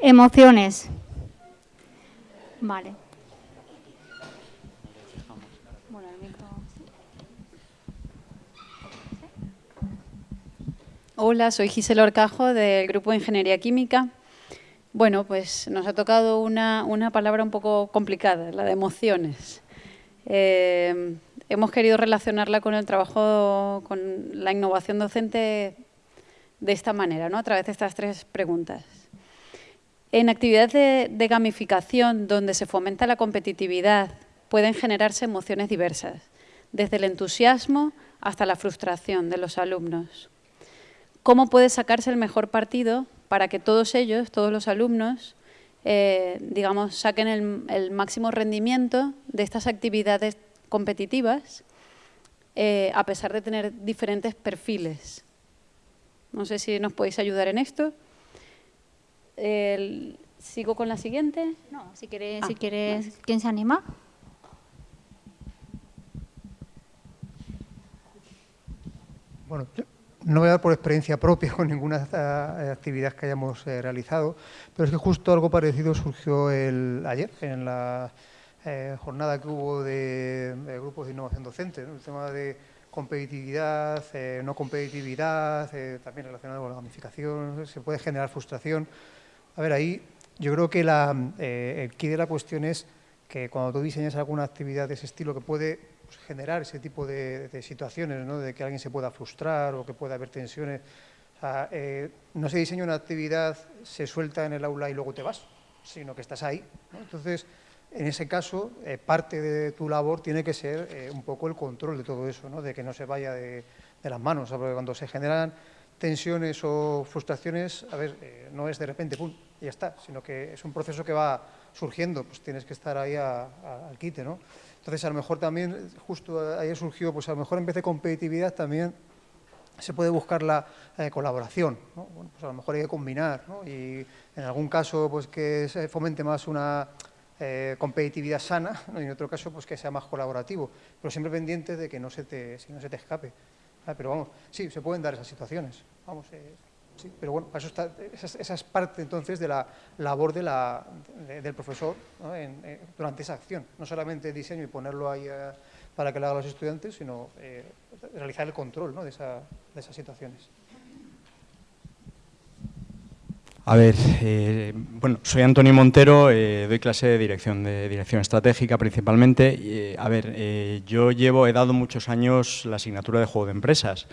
Emociones. Vale. Hola, soy Gisela Orcajo del Grupo de Ingeniería Química. Bueno, pues nos ha tocado una, palabra un poco complicada, la de emociones. Eh, hemos querido relacionarla con el trabajo, con la innovación docente de esta manera, ¿no? a través de estas tres preguntas. En actividades de, gamificación donde se fomenta la competitividad pueden generarse emociones diversas, desde el entusiasmo hasta la frustración de los alumnos. ¿Cómo puede sacarse el mejor partido para que todos ellos, todos los alumnos, eh, digamos, saquen el, máximo rendimiento de estas actividades competitivas eh, a pesar de tener diferentes perfiles? No sé si nos podéis ayudar en esto. ¿Sigo con la siguiente? No, si quieres, si ah, quieres ¿quién se anima? Bueno, no voy a dar por experiencia propia con ninguna eh, actividad que hayamos eh, realizado, pero es que justo algo parecido surgió el, ayer en la eh, jornada que hubo de, grupos de innovación docente, el tema de competitividad, no competitividad, también relacionado con la gamificación, se puede generar frustración. A ver, ahí yo creo que la, eh, el key de la cuestión es que cuando tú diseñas alguna actividad de ese estilo que puede pues, generar ese tipo de, situaciones, ¿no? de que alguien se pueda frustrar o que pueda haber tensiones, eh, no se diseña una actividad, se suelta en el aula y luego te vas, sino que estás ahí. Entonces, en ese caso, eh, parte de tu labor tiene que ser un poco el control de todo eso, ¿no? de que no se vaya de, las manos, porque cuando se generan tensiones o frustraciones, a ver, no es de repente, pum, y ya está, sino que es un proceso que va surgiendo, pues tienes que estar ahí al quite, ¿no? Entonces, a lo mejor también, justo ahí surgió, pues a lo mejor en vez de competitividad también se puede buscar la eh, colaboración, ¿no? Bueno, pues a lo mejor hay que combinar, ¿no? Y en algún caso, pues que se fomente más una eh, competitividad sana, y en otro caso, pues que sea más colaborativo, pero siempre pendiente de que no se te, si no se te escape. Ah, pero vamos, sí, se pueden dar esas situaciones. Vamos, eh, pero bueno, eso está, esa, es parte entonces de la labor de la, del profesor eh, durante esa acción. No solamente diseño y ponerlo ahí eh, para que lo hagan los estudiantes, sino realizar el control de, esa, de esas situaciones. A ver, eh, bueno, soy Antonio Montero, eh, doy clase de dirección de dirección estratégica principalmente. Eh, a ver, yo llevo, he dado muchos años la asignatura de juego de empresas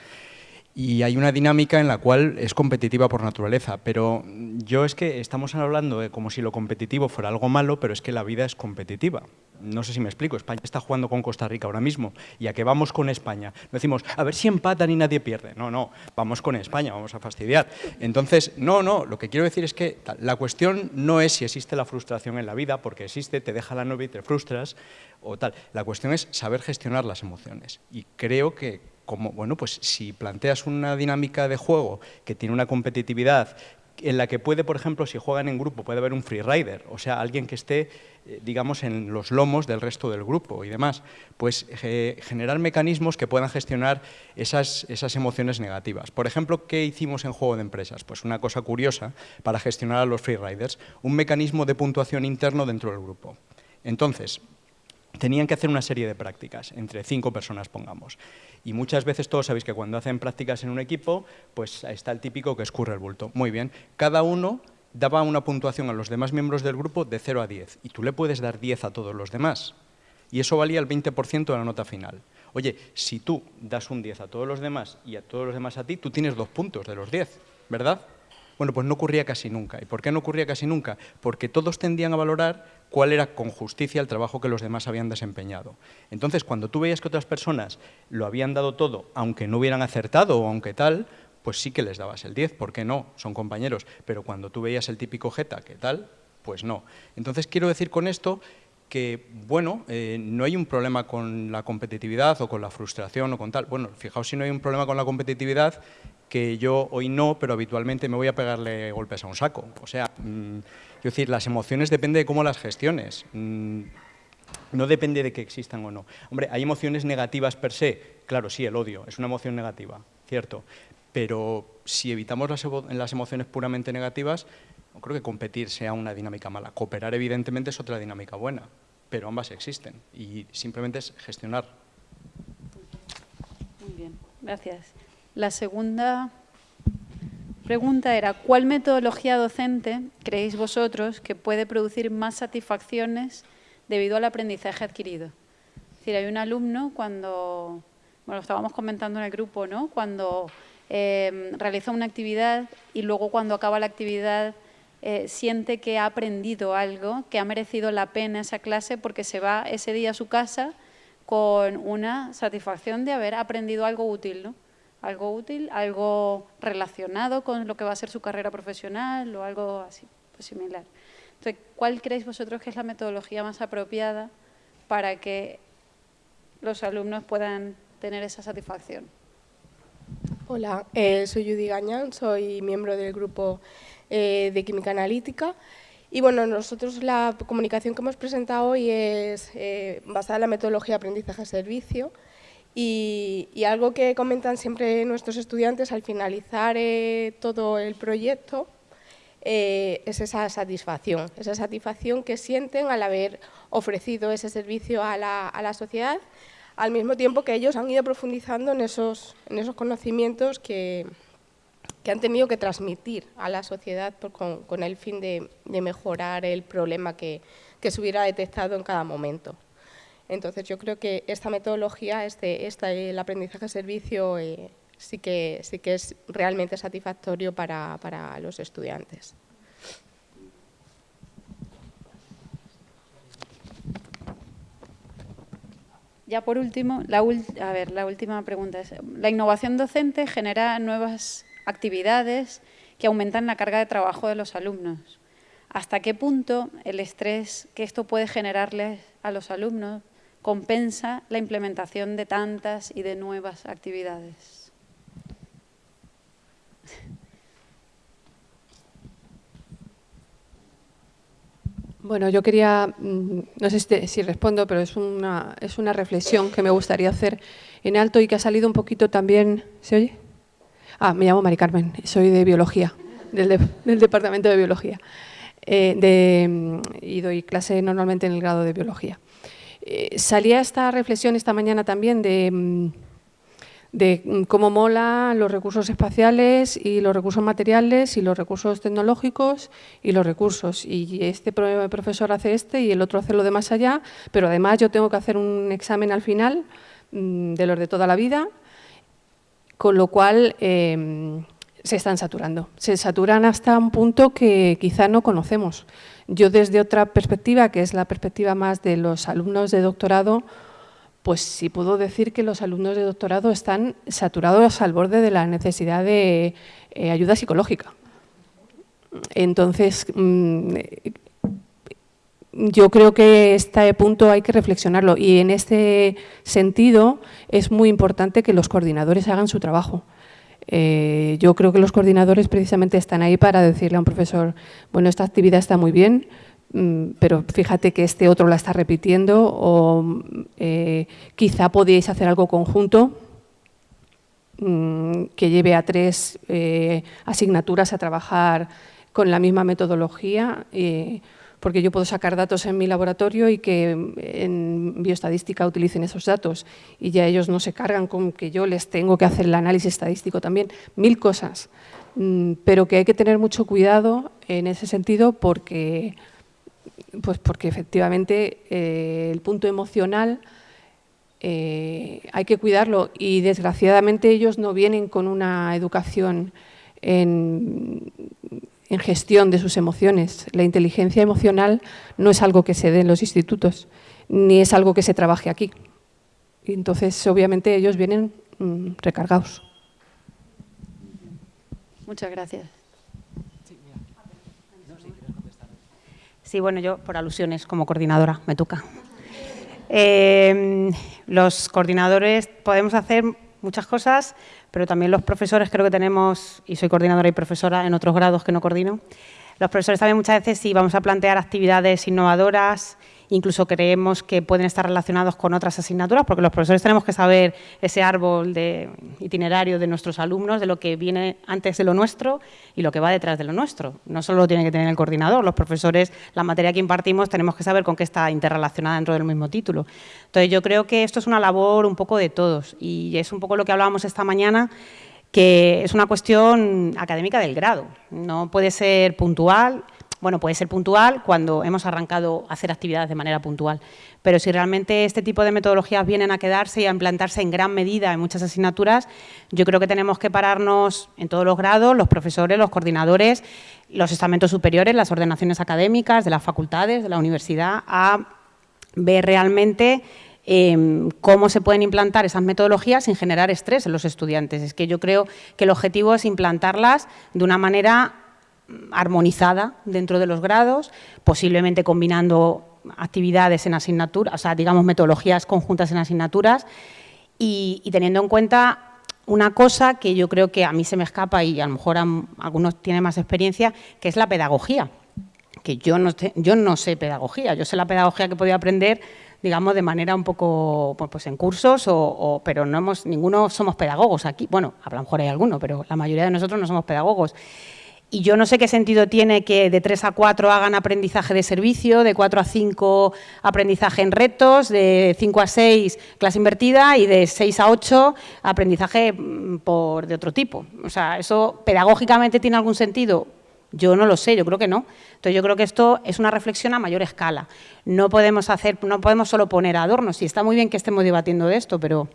y hay una dinámica en la cual es competitiva por naturaleza, pero yo es que estamos hablando de como si lo competitivo fuera algo malo, pero es que la vida es competitiva. No sé si me explico, España está jugando con Costa Rica ahora mismo, y a qué vamos con España. No decimos, a ver si empatan y nadie pierde. No, no, vamos con España, vamos a fastidiar. Entonces, no, no, lo que quiero decir es que la cuestión no es si existe la frustración en la vida, porque existe, te deja la novia y te frustras, o tal. La cuestión es saber gestionar las emociones. Y creo que como, bueno, pues si planteas una dinámica de juego que tiene una competitividad en la que puede, por ejemplo, si juegan en grupo, puede haber un free rider, o sea, alguien que esté, eh, digamos, en los lomos del resto del grupo y demás, pues eh, generar mecanismos que puedan gestionar esas, esas emociones negativas. Por ejemplo, ¿qué hicimos en Juego de Empresas? Pues una cosa curiosa para gestionar a los free riders, un mecanismo de puntuación interno dentro del grupo. Entonces, tenían que hacer una serie de prácticas, entre cinco personas pongamos. Y muchas veces todos sabéis que cuando hacen prácticas en un equipo, pues está el típico que escurre el bulto. Muy bien, cada uno daba una puntuación a los demás miembros del grupo de 0 a 10 y tú le puedes dar 10 a todos los demás. Y eso valía el 20% de la nota final. Oye, si tú das un 10 a todos los demás y a todos los demás a ti, tú tienes dos puntos de los 10, ¿verdad? Bueno, pues no ocurría casi nunca. ¿Y por qué no ocurría casi nunca? Porque todos tendían a valorar cuál era con justicia el trabajo que los demás habían desempeñado. Entonces, cuando tú veías que otras personas lo habían dado todo, aunque no hubieran acertado o aunque tal, pues sí que les dabas el 10, ¿por qué no? Son compañeros. Pero cuando tú veías el típico jeta, ¿qué tal? Pues no. Entonces, quiero decir con esto que, bueno, eh, no hay un problema con la competitividad o con la frustración o con tal. Bueno, fijaos si no hay un problema con la competitividad, que yo hoy no, pero habitualmente me voy a pegarle golpes a un saco. O sea, mm, quiero decir, las emociones depende de cómo las gestiones. Mm, no depende de que existan o no. Hombre, ¿hay emociones negativas per se? Claro, sí, el odio es una emoción negativa, cierto. Pero si evitamos las, las emociones puramente negativas, no creo que competir sea una dinámica mala. Cooperar, evidentemente, es otra dinámica buena, pero ambas existen y simplemente es gestionar. Muy bien, gracias. La segunda pregunta era, ¿cuál metodología docente creéis vosotros que puede producir más satisfacciones debido al aprendizaje adquirido? Es decir, hay un alumno cuando, bueno, estábamos comentando en el grupo, ¿no? Cuando eh, realiza una actividad y luego cuando acaba la actividad eh, siente que ha aprendido algo, que ha merecido la pena esa clase porque se va ese día a su casa con una satisfacción de haber aprendido algo útil, ¿no? Algo útil, algo relacionado con lo que va a ser su carrera profesional o algo así, pues similar. Entonces, ¿cuál creéis vosotros que es la metodología más apropiada para que los alumnos puedan tener esa satisfacción? Hola, eh, soy Judy Gañán, soy miembro del grupo eh, de química analítica. Y bueno, nosotros la comunicación que hemos presentado hoy es eh, basada en la metodología aprendizaje-servicio y, y, algo que comentan siempre nuestros estudiantes al finalizar eh, todo el proyecto es esa satisfacción, esa satisfacción que sienten al haber ofrecido ese servicio a la, a la sociedad, al mismo tiempo que ellos han ido profundizando en esos, en esos conocimientos que, que han tenido que transmitir a la sociedad con, el fin de, mejorar el problema que, se hubiera detectado en cada momento. Entonces yo creo que esta metodología, este, el aprendizaje servicio, eh, sí, que, sí que es realmente satisfactorio para, los estudiantes. Ya por último, la, a ver, la última pregunta es, ¿la innovación docente genera nuevas actividades que aumentan la carga de trabajo de los alumnos. ¿Hasta qué punto el estrés que esto puede generarles a los alumnos compensa la implementación de tantas y de nuevas actividades? Bueno, yo quería, mm, no sé si, respondo, pero es una, es una reflexión que me gustaría hacer en alto y que ha salido un poquito también... ¿Se oye? Ah, me llamo Mari Carmen, soy de Biología, del, Departamento de Biología. Eh, mm, y doy clase normalmente en el grado de Biología. Eh, salía esta reflexión esta mañana también de, mm, de mm, cómo mola los recursos espaciales y los recursos materiales y los recursos tecnológicos y los recursos. Y este profesor hace este y el otro hace lo de más allá, pero además yo tengo que hacer un examen al final de los de toda la vida con lo cual em, se están saturando. Se saturan hasta un punto que quizá no conocemos. Yo desde otra perspectiva, que es la perspectiva más de los alumnos de doctorado, pues sí puedo decir que los alumnos de doctorado están saturados al borde de la necesidad de eh, ayuda psicológica. Entonces, mm, yo creo que este punto hay que reflexionarlo y en este sentido es muy importante que los coordinadores hagan su trabajo. Eh, yo creo que los coordinadores precisamente están ahí para decirle a un profesor, bueno, esta actividad está muy bien, mm, pero fíjate que este otro la está repitiendo o eh, quizá podéis hacer algo conjunto mm, que lleve a tres eh, asignaturas a trabajar con la misma metodología porque yo puedo sacar datos en mi laboratorio y que en bioestadística utilicen esos datos. Y ya ellos no se cargan con que yo les tengo que hacer el análisis estadístico también, mil cosas, mm, pero que hay que tener mucho cuidado en ese sentido porque, pues porque efectivamente eh, el punto emocional eh, hay que cuidarlo. Y desgraciadamente ellos no vienen con una educación en, en gestión de sus emociones. La inteligencia emocional no es algo que se dé en los institutos, ni es algo que se trabaje aquí. Y entonces, obviamente, ellos vienen mm, recargados. Muchas gracias. Sí, bueno, yo por alusiones como coordinadora me toca. Eh, los coordinadores podemos hacer muchas cosas, pero también los profesores creo que tenemos, y soy coordinadora y profesora en otros grados que no coordino, los profesores también muchas veces si vamos a plantear actividades innovadoras, incluso creemos que pueden estar relacionados con otras asignaturas, porque los profesores tenemos que saber ese árbol de itinerario de nuestros alumnos, de lo que viene antes de lo nuestro y lo que va detrás de lo nuestro. No solo lo tiene que tener el coordinador, los profesores, la materia que impartimos, tenemos que saber con qué está interrelacionada dentro del mismo título. Entonces, yo creo que esto es una labor un poco de todos y es un poco lo que hablábamos esta mañana, que es una cuestión académica del grado. No puede ser puntual, bueno, puede ser puntual cuando hemos arrancado a hacer actividades de manera puntual, pero si realmente este tipo de metodologías vienen a quedarse y a implantarse en gran medida en muchas asignaturas, yo creo que tenemos que pararnos en todos los grados, los profesores, los coordinadores, los estamentos superiores, las ordenaciones académicas de las facultades, de la universidad, a ver realmente em, cómo se pueden implantar esas metodologías sin generar estrés en los estudiantes. Es que yo creo que el objetivo es implantarlas de una manera armonizada dentro de los grados, posiblemente combinando actividades en asignaturas, o sea, digamos, metodologías conjuntas en asignaturas y, teniendo en cuenta una cosa que yo creo que a mí se me escapa y a lo mejor algunos tienen más experiencia, que es la pedagogía. Que yo no, yo no sé pedagogía, yo sé la pedagogía que podía aprender digamos, de manera un poco, pues, pues en cursos, o, pero no hemos, ninguno somos pedagogos aquí. Bueno, a lo mejor hay alguno, pero la mayoría de nosotros no somos pedagogos. Y yo no sé qué sentido tiene que de 3 a 4 hagan aprendizaje de servicio, de 4 a 5 aprendizaje en retos, de 5 a 6 clase invertida y de 6 a 8 aprendizaje mm, por, de otro tipo. O sea, ¿eso pedagógicamente tiene algún sentido? Yo no lo sé, yo creo que no. Entonces yo creo que esto es una reflexión a mayor escala. No podemos hacer, no podemos solo poner adornos. Y está muy bien que estemos debatiendo de esto, pero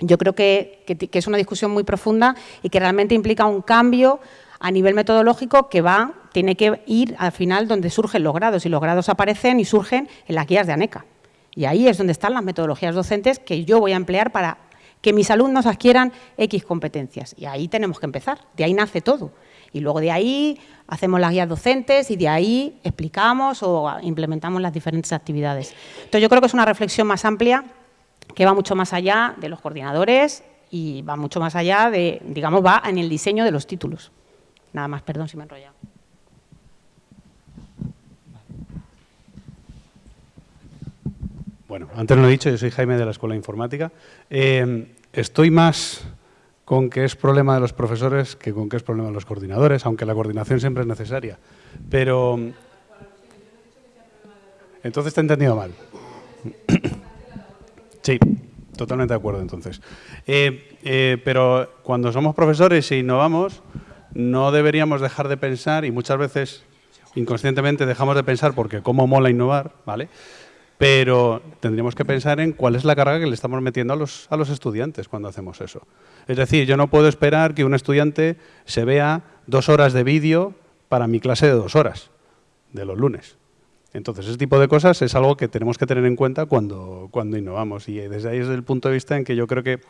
yo creo que, que es una discusión muy profunda y que realmente implica un cambio a nivel metodológico que va, tiene que ir al final donde surgen los grados y los grados aparecen y surgen en las guías de ANECA. Y ahí es donde están las metodologías docentes que yo voy a emplear para que mis alumnos adquieran X competencias. Y ahí tenemos que empezar, de ahí nace todo. Y luego de ahí hacemos las guías docentes y de ahí explicamos o implementamos las diferentes actividades. Entonces yo creo que es una reflexión más amplia que va mucho más allá de los coordinadores y va mucho más allá de, digamos, va en el diseño de los títulos. Nada más, perdón si me he enrollado. Bueno, antes lo he dicho, yo soy Jaime de la Escuela Informática. Eh, estoy más con que es problema de los profesores que con que es problema de los coordinadores, aunque la coordinación siempre es necesaria. Pero... Entonces te he entendido mal. Sí, totalmente de acuerdo entonces. Eh, eh, pero cuando somos profesores e innovamos, no deberíamos dejar de pensar, y muchas veces inconscientemente dejamos de pensar porque cómo mola innovar, ¿vale? Pero tendríamos que pensar en cuál es la carga que le estamos metiendo a los, a los estudiantes cuando hacemos eso. Es decir, yo no puedo esperar que un estudiante se vea dos horas de vídeo para mi clase de dos horas, de los lunes. Entonces, ese tipo de cosas es algo que tenemos que tener en cuenta cuando, cuando innovamos. Y desde ahí es el punto de vista en que yo creo que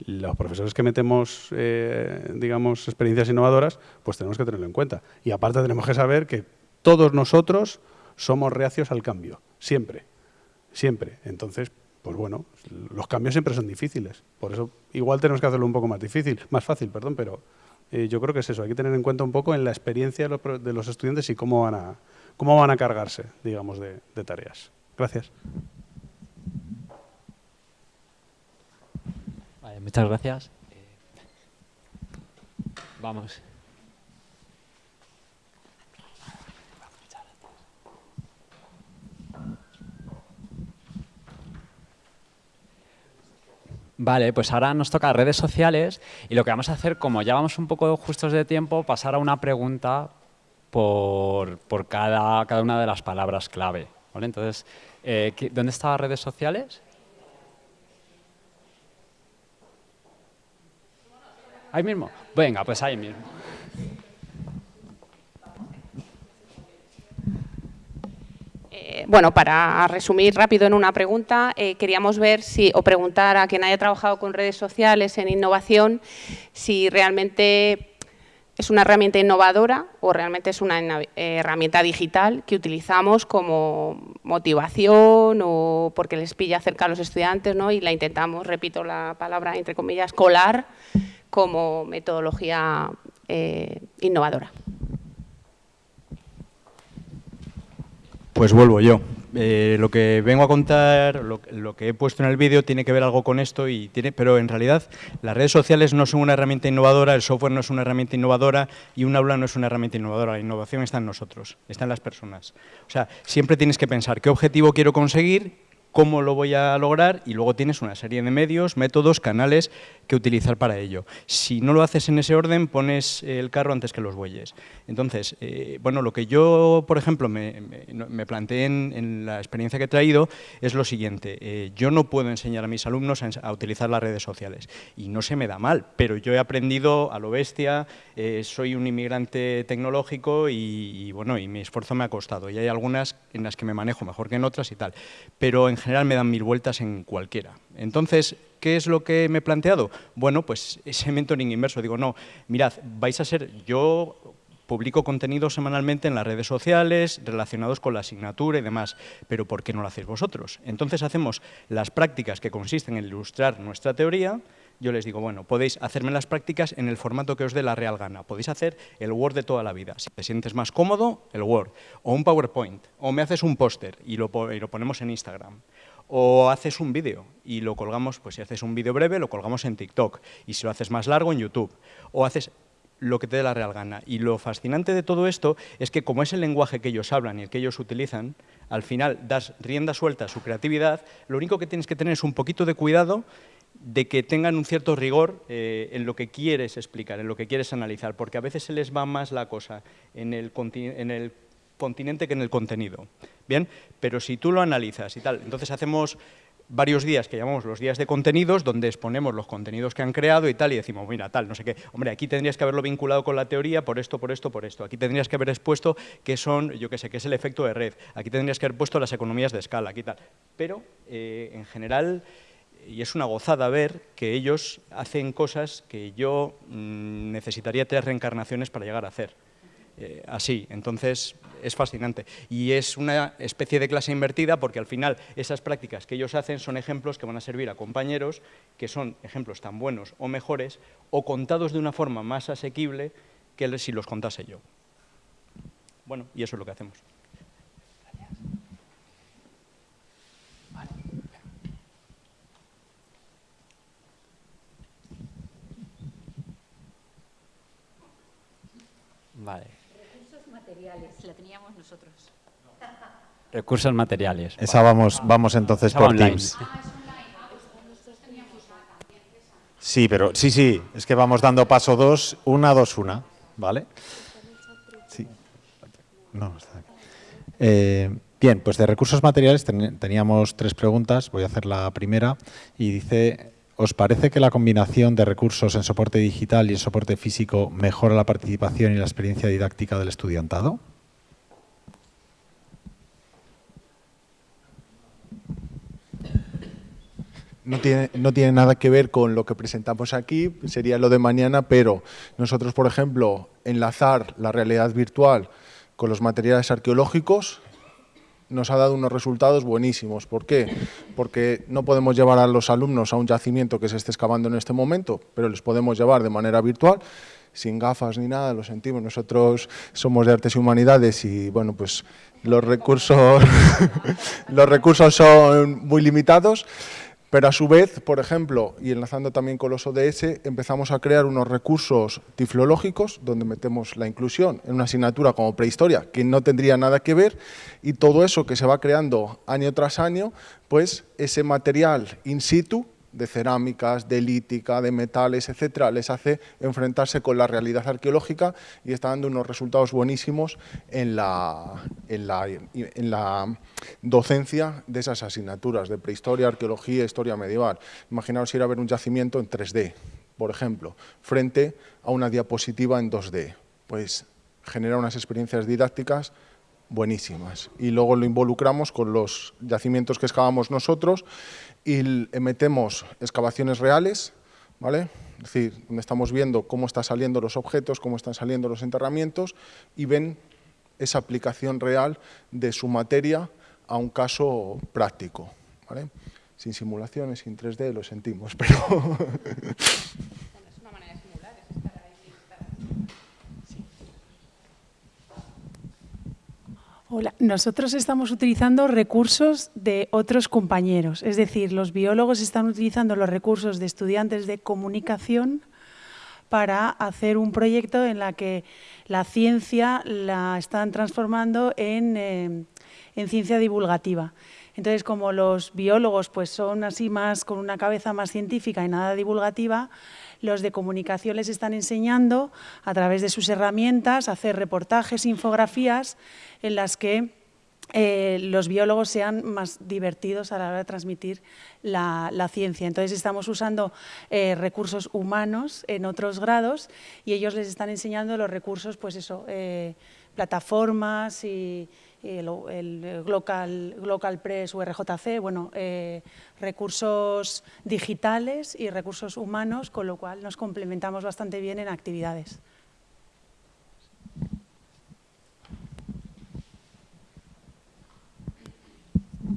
los profesores que metemos, eh, digamos, experiencias innovadoras, pues tenemos que tenerlo en cuenta. Y aparte tenemos que saber que todos nosotros somos reacios al cambio, siempre, siempre. Entonces, pues bueno, los cambios siempre son difíciles. Por eso igual tenemos que hacerlo un poco más difícil, más fácil, perdón, pero eh, yo creo que es eso. Hay que tener en cuenta un poco en la experiencia de los, estudiantes y cómo van a, cómo van a cargarse, digamos, de tareas. Gracias. Muchas gracias. vamos. Vale, pues ahora nos toca redes sociales y lo que vamos a hacer, como ya vamos un poco justos de tiempo, pasar a una pregunta por, cada, cada, una de las palabras clave. ¿vale? Entonces, eh, ¿dónde están redes sociales? Ahí mismo. Venga, pues ahí mismo. Eh, bueno, para resumir rápido en una pregunta, eh, queríamos ver si, o preguntar a quien haya trabajado con redes sociales en innovación, si realmente es una herramienta innovadora o realmente es una herramienta digital que utilizamos como motivación o porque les pilla cerca a los estudiantes ¿no? y la intentamos, repito la palabra entre comillas, colar como metodología innovadora. Pues vuelvo yo. Eh, lo que vengo a contar, lo, que he puesto en el vídeo tiene que ver algo con esto, y tiene, pero en realidad las redes sociales no son una herramienta innovadora, el software no es una herramienta innovadora y un aula no es una herramienta innovadora. La innovación está en nosotros, está en las personas. O sea, siempre tienes que pensar qué objetivo quiero conseguir cómo lo voy a lograr y luego tienes una serie de medios, métodos, canales que utilizar para ello. Si no lo haces en ese orden, pones el carro antes que los bueyes. Entonces, eh, bueno, lo que yo, por ejemplo, me, planteé en, la experiencia que he traído es lo siguiente. Eh, yo no puedo enseñar a mis alumnos a, utilizar las redes sociales y no se me da mal, pero yo he aprendido a lo bestia, eh, soy un inmigrante tecnológico y, y, bueno, y mi esfuerzo me ha costado. Y hay algunas en las que me manejo mejor que en otras y tal. Pero en general me dan mil vueltas en cualquiera. Entonces, ¿qué es lo que me he planteado? Bueno, pues ese mentoring inverso. Digo, no, mirad, vais a ser, yo publico contenido semanalmente en las redes sociales relacionados con la asignatura y demás, pero ¿por qué no lo hacéis vosotros? Entonces hacemos las prácticas que consisten en ilustrar nuestra teoría, yo les digo, bueno, podéis hacerme las prácticas en el formato que os dé la real gana. Podéis hacer el Word de toda la vida. Si te sientes más cómodo, el Word. O un PowerPoint. O me haces un póster y y lo ponemos en Instagram. O haces un vídeo y lo colgamos, pues si haces un vídeo breve, lo colgamos en TikTok. Y si lo haces más largo, en YouTube. O haces lo que te dé la real gana. Y lo fascinante de todo esto es que como es el lenguaje que ellos hablan y el que ellos utilizan, al final das rienda suelta a su creatividad, lo único que tienes que tener es un poquito de cuidado de que tengan un cierto rigor eh, en lo que quieres explicar, en lo que quieres analizar, porque a veces se les va más la cosa en el, en el continente que en el contenido. Bien, pero si tú lo analizas y tal, entonces hacemos varios días que llamamos los días de contenidos, donde exponemos los contenidos que han creado y tal, y decimos, mira, tal, no sé qué, hombre, aquí tendrías que haberlo vinculado con la teoría por esto, por esto, por esto, aquí tendrías que haber expuesto qué son, yo qué sé, qué es el efecto de red, aquí tendrías que haber puesto las economías de escala, aquí tal, pero eh, en general y es una gozada ver que ellos hacen cosas que yo mm, necesitaría tres reencarnaciones para llegar a hacer. Eh, así, entonces es fascinante. Y es una especie de clase invertida porque al final esas prácticas que ellos hacen son ejemplos que van a servir a compañeros que son ejemplos tan buenos o mejores o contados de una forma más asequible que si los contase yo. Bueno, y eso es lo que hacemos. Vale. Recursos materiales, la teníamos nosotros. Recursos materiales. Esa vamos, vamos entonces por Teams. Sí, pero sí, sí, es que vamos dando paso dos, una, dos, una, ¿vale? Sí. No, está eh, bien, pues de recursos materiales teníamos tres preguntas, voy a hacer la primera, y dice, ¿Os parece que la combinación de recursos en soporte digital y en soporte físico mejora la participación y la experiencia didáctica del estudiantado? No tiene, no tiene, nada que ver con lo que presentamos aquí, sería lo de mañana, pero nosotros, por ejemplo, enlazar la realidad virtual con los materiales arqueológicos nos ha dado unos resultados buenísimos. ¿Por qué? Porque no podemos llevar a los alumnos a un yacimiento que se esté excavando en este momento, pero les podemos llevar de manera virtual, sin gafas ni nada, lo sentimos. Nosotros somos de Artes y Humanidades y, bueno, pues los recursos, los recursos son muy limitados, pero a su vez, por ejemplo, y enlazando también con los ODS, empezamos a crear unos recursos tiflológicos donde metemos la inclusión en una asignatura como prehistoria, que no tendría nada que ver, y todo eso que se va creando año tras año, pues ese material in situ de cerámicas, de lítica, de metales, etcétera, les hace enfrentarse con la realidad arqueológica y está dando unos resultados buenísimos en la, en la, en la docencia de esas asignaturas de prehistoria, arqueología, historia medieval. Imaginaos ir a ver un yacimiento en 3D, por ejemplo, frente a una diapositiva en 2D. Pues genera unas experiencias didácticas buenísimas. Y luego lo involucramos con los yacimientos que excavamos nosotros y metemos excavaciones reales, ¿vale? Es decir, donde estamos viendo cómo están saliendo los objetos, cómo están saliendo los enterramientos y ven esa aplicación real de su materia a un caso práctico. ¿vale? Sin simulaciones, sin 3D, lo sentimos, pero... Hola, nosotros estamos utilizando recursos de otros compañeros, es decir, los biólogos están utilizando los recursos de estudiantes de comunicación para hacer un proyecto en la que la ciencia la están transformando en, eh, en ciencia divulgativa. Entonces, como los biólogos pues, son así más con una cabeza más científica y nada divulgativa, los de comunicación les están enseñando a través de sus herramientas a hacer reportajes, infografías en las que eh, los biólogos sean más divertidos a la hora de transmitir la, ciencia. Entonces estamos usando eh, recursos humanos en otros grados y ellos les están enseñando los recursos, pues eso, eh, plataformas y, el, el Global, Global, Press o RJC, bueno, eh, recursos digitales y recursos humanos, con lo cual nos complementamos bastante bien en actividades.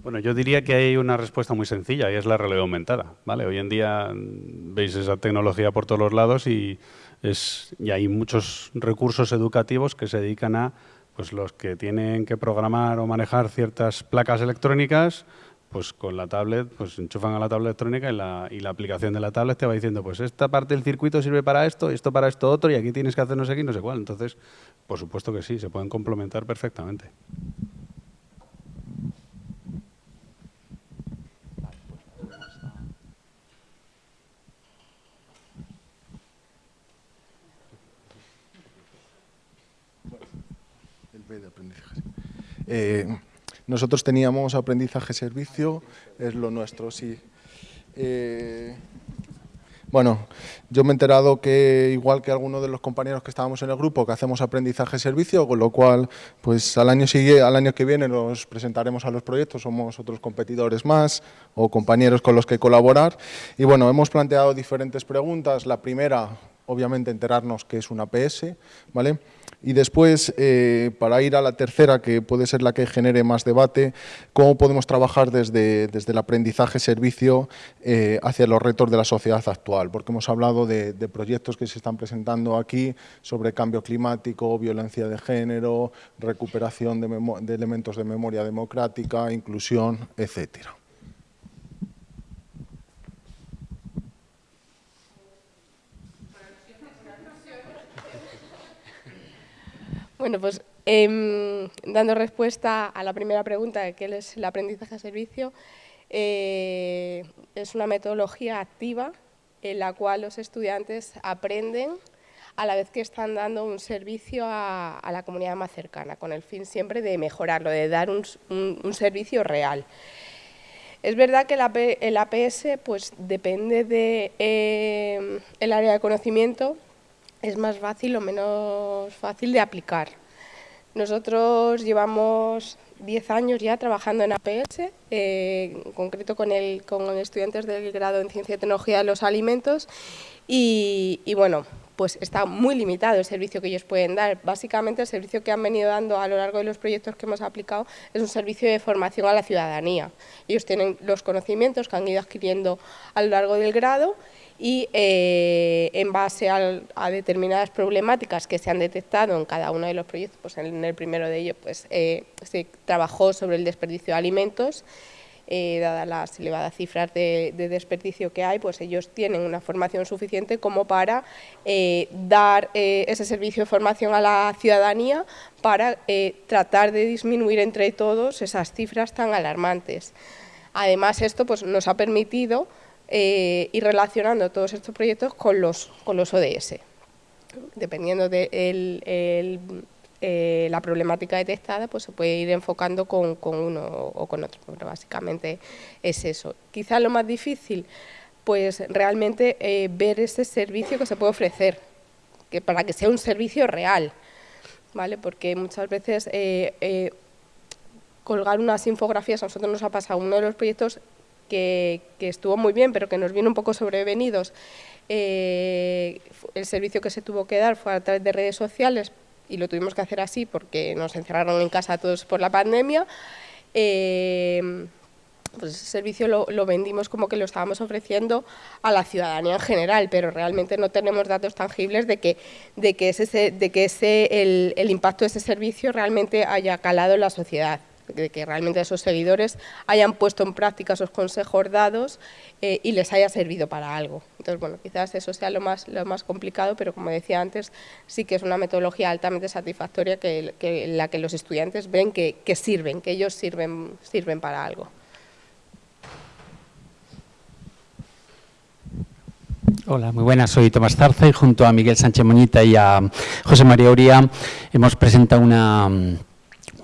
Bueno, yo diría que hay una respuesta muy sencilla y es la realidad aumentada. ¿vale? Hoy en día mm, veis esa tecnología por todos los lados y, es, y hay muchos recursos educativos que se dedican a pues los que tienen que programar o manejar ciertas placas electrónicas, pues con la tablet, pues enchufan a la tablet electrónica y la, y la aplicación de la tablet te va diciendo, pues esta parte del circuito sirve para esto, esto para esto otro, y aquí tienes que hacer no sé qué no sé cuál. Entonces, por supuesto que sí, se pueden complementar perfectamente. Eh, nosotros teníamos aprendizaje-servicio, es lo nuestro, sí. Eh, bueno, yo me he enterado que igual que algunos de los compañeros que estábamos en el grupo, que hacemos aprendizaje-servicio, con lo cual pues al año, sigue, al año que viene nos presentaremos a los proyectos, somos otros competidores más o compañeros con los que colaborar. Y bueno, hemos planteado diferentes preguntas. La primera, obviamente, enterarnos qué es una PS, ¿vale? Y después, eh, para ir a la tercera, que puede ser la que genere más debate, cómo podemos trabajar desde, desde el aprendizaje-servicio eh, hacia los retos de la sociedad actual, porque hemos hablado de, proyectos que se están presentando aquí sobre cambio climático, violencia de género, recuperación de, de elementos de memoria democrática, inclusión, etcétera. Bueno, pues em, dando respuesta a la primera pregunta, que es el aprendizaje a servicio, eh, es una metodología activa en la cual los estudiantes aprenden a la vez que están dando un servicio a, la comunidad más cercana, con el fin siempre de mejorarlo, de dar un, servicio real. Es verdad que el, APS pues, depende del de, eh, área de conocimiento, es más fácil o menos fácil de aplicar. Nosotros llevamos 10 años ya trabajando en APS, eh, en concreto con, el, con estudiantes del grado en Ciencia y Tecnología de los Alimentos y, bueno, pues está muy limitado el servicio que ellos pueden dar. Básicamente el servicio que han venido dando a lo largo de los proyectos que hemos aplicado es un servicio de formación a la ciudadanía. Ellos tienen los conocimientos que han ido adquiriendo a lo largo del grado y eh, en base a determinadas problemáticas que se han detectado en cada uno de los proyectos, pues en el primero de ellos pues, eh, se trabajó sobre el desperdicio de alimentos, eh, dadas las elevadas cifras de, desperdicio que hay, pues ellos tienen una formación suficiente como para dar ese servicio de formación a la ciudadanía para tratar de disminuir entre todos esas cifras tan alarmantes. Además, esto pues, nos ha permitido eh, y relacionando todos estos proyectos con los, con los ODS. Dependiendo de eh, la problemática detectada, pues se puede ir enfocando con, uno o con otro, pero básicamente es eso. Quizás lo más difícil pues realmente eh, ver ese servicio que se puede ofrecer, que para que sea un servicio real, ¿vale? Porque muchas veces eh, colgar unas infografías, a nosotros nos ha pasado uno de los proyectos que, estuvo muy bien, pero que nos viene un poco sobrevenidos. el servicio que se tuvo que dar fue a través de redes sociales y lo tuvimos que hacer así porque nos encerraron en casa todos por la pandemia pues ese servicio lo, vendimos como que lo estábamos ofreciendo a la ciudadanía en general, pero realmente no tenemos datos tangibles de que, de que, ese, de que ese, el, impacto de ese servicio realmente haya calado en la sociedad de que realmente esos seguidores hayan puesto en práctica esos consejos dados eh, y les haya servido para algo. Entonces, bueno, quizás eso sea lo más, lo más complicado, pero como decía antes, sí que es una metodología altamente satisfactoria que, la que los estudiantes ven que, que sirven, que ellos sirven, sirven para algo. Hola, muy buenas. Soy Tomás Zarza y junto a Miguel Sánchez Moñita y a José María Uría hemos presentado una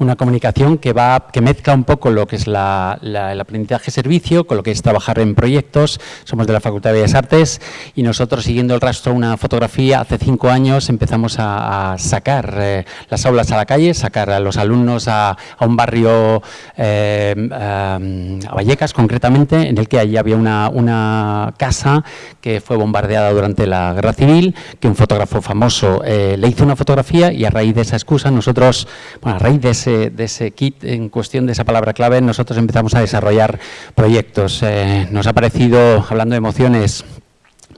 una comunicación que, va, que mezcla un poco lo que es el aprendizaje-servicio con lo que es trabajar en proyectos. Somos de la Facultad de Bellas Artes y nosotros, siguiendo el rastro una fotografía, hace cinco años empezamos a, sacar eh, las aulas a la calle, sacar a los alumnos a, un barrio, eh, eh, a Vallecas concretamente, en el que allí había una, una, casa que fue bombardeada durante la Guerra Civil, que un fotógrafo famoso le hizo una fotografía y a raíz de esa excusa nosotros, bueno, a raíz de de ese kit en cuestión, de esa palabra clave, nosotros empezamos a desarrollar proyectos. Eh, nos ha parecido, hablando de emociones,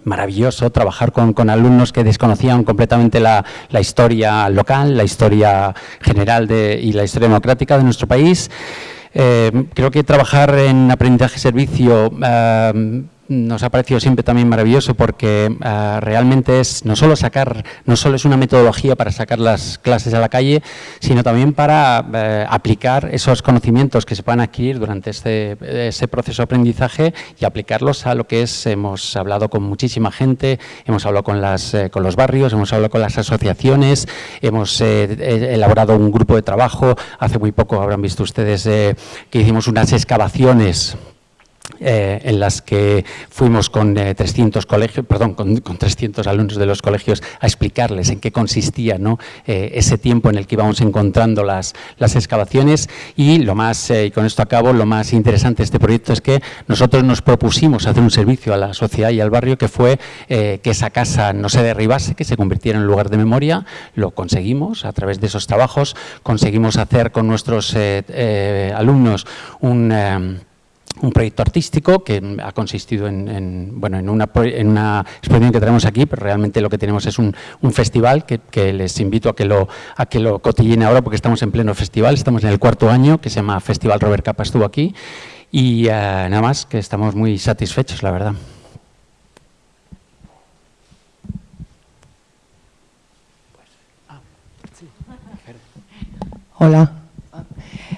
maravilloso trabajar con, alumnos que desconocían completamente la, historia local, la historia general de, y la historia democrática de nuestro país. Eh, creo que trabajar en aprendizaje-servicio nos ha parecido siempre también maravilloso porque ah, realmente es no solo sacar, no solo es una metodología para sacar las clases a la calle, sino también para eh, aplicar esos conocimientos que se puedan adquirir durante este, ese proceso de aprendizaje y aplicarlos a lo que es, hemos hablado con muchísima gente, hemos hablado con, las, eh, con los barrios, hemos hablado con las asociaciones, hemos eh, elaborado un grupo de trabajo, hace muy poco habrán visto ustedes que hicimos unas excavaciones eh, en las que fuimos con 300 eh, colegios, perdón, con, 300 alumnos de los colegios a explicarles en qué consistía ¿no? Eh, ese tiempo en el que íbamos encontrando las, las excavaciones. Y lo más, y con esto acabo, lo más interesante de este proyecto es que nosotros nos propusimos hacer un servicio a la sociedad y al barrio que fue que esa casa no se derribase, que se convirtiera en lugar de memoria, lo conseguimos a través de esos trabajos, conseguimos hacer con nuestros alumnos un un proyecto artístico que ha consistido en, bueno, en, una, en una exposición que tenemos aquí, pero realmente lo que tenemos es un, festival que, les invito a que lo a que lo cotillen ahora porque estamos en pleno festival, estamos en el cuarto año que se llama Festival Robert Capa estuvo aquí y eh, nada más que estamos muy satisfechos, la verdad. Hola.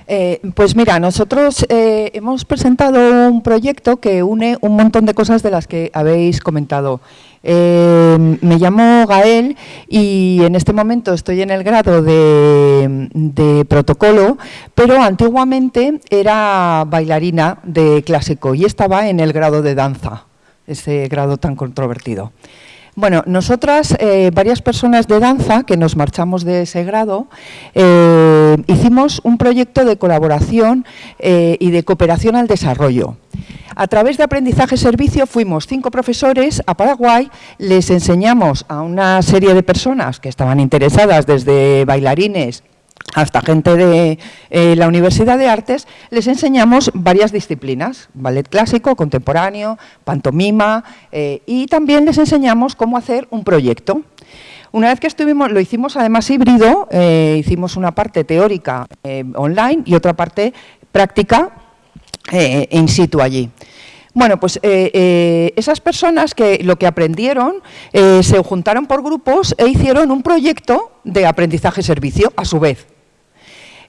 Eh, pues mira, nosotros eh, hemos presentado un proyecto que une un montón de cosas de las que habéis comentado. Eh, me llamo Gael y en este momento estoy en el grado de, de, protocolo, pero antiguamente era bailarina de clásico y estaba en el grado de danza, ese grado tan controvertido. Bueno, nosotras, eh, varias personas de danza que nos marchamos de ese grado, eh, hicimos un proyecto de colaboración eh, y de cooperación al desarrollo. A través de aprendizaje-servicio fuimos cinco profesores a Paraguay, les enseñamos a una serie de personas que estaban interesadas, desde bailarines, hasta gente de eh, la Universidad de Artes, les enseñamos varias disciplinas, ballet clásico, contemporáneo, pantomima, eh, y también les enseñamos cómo hacer un proyecto. Una vez que estuvimos, lo hicimos además híbrido, eh, hicimos una parte teórica online y otra parte práctica in situ allí. Bueno, pues esas personas que lo que aprendieron se juntaron por grupos e hicieron un proyecto de aprendizaje-servicio a su vez.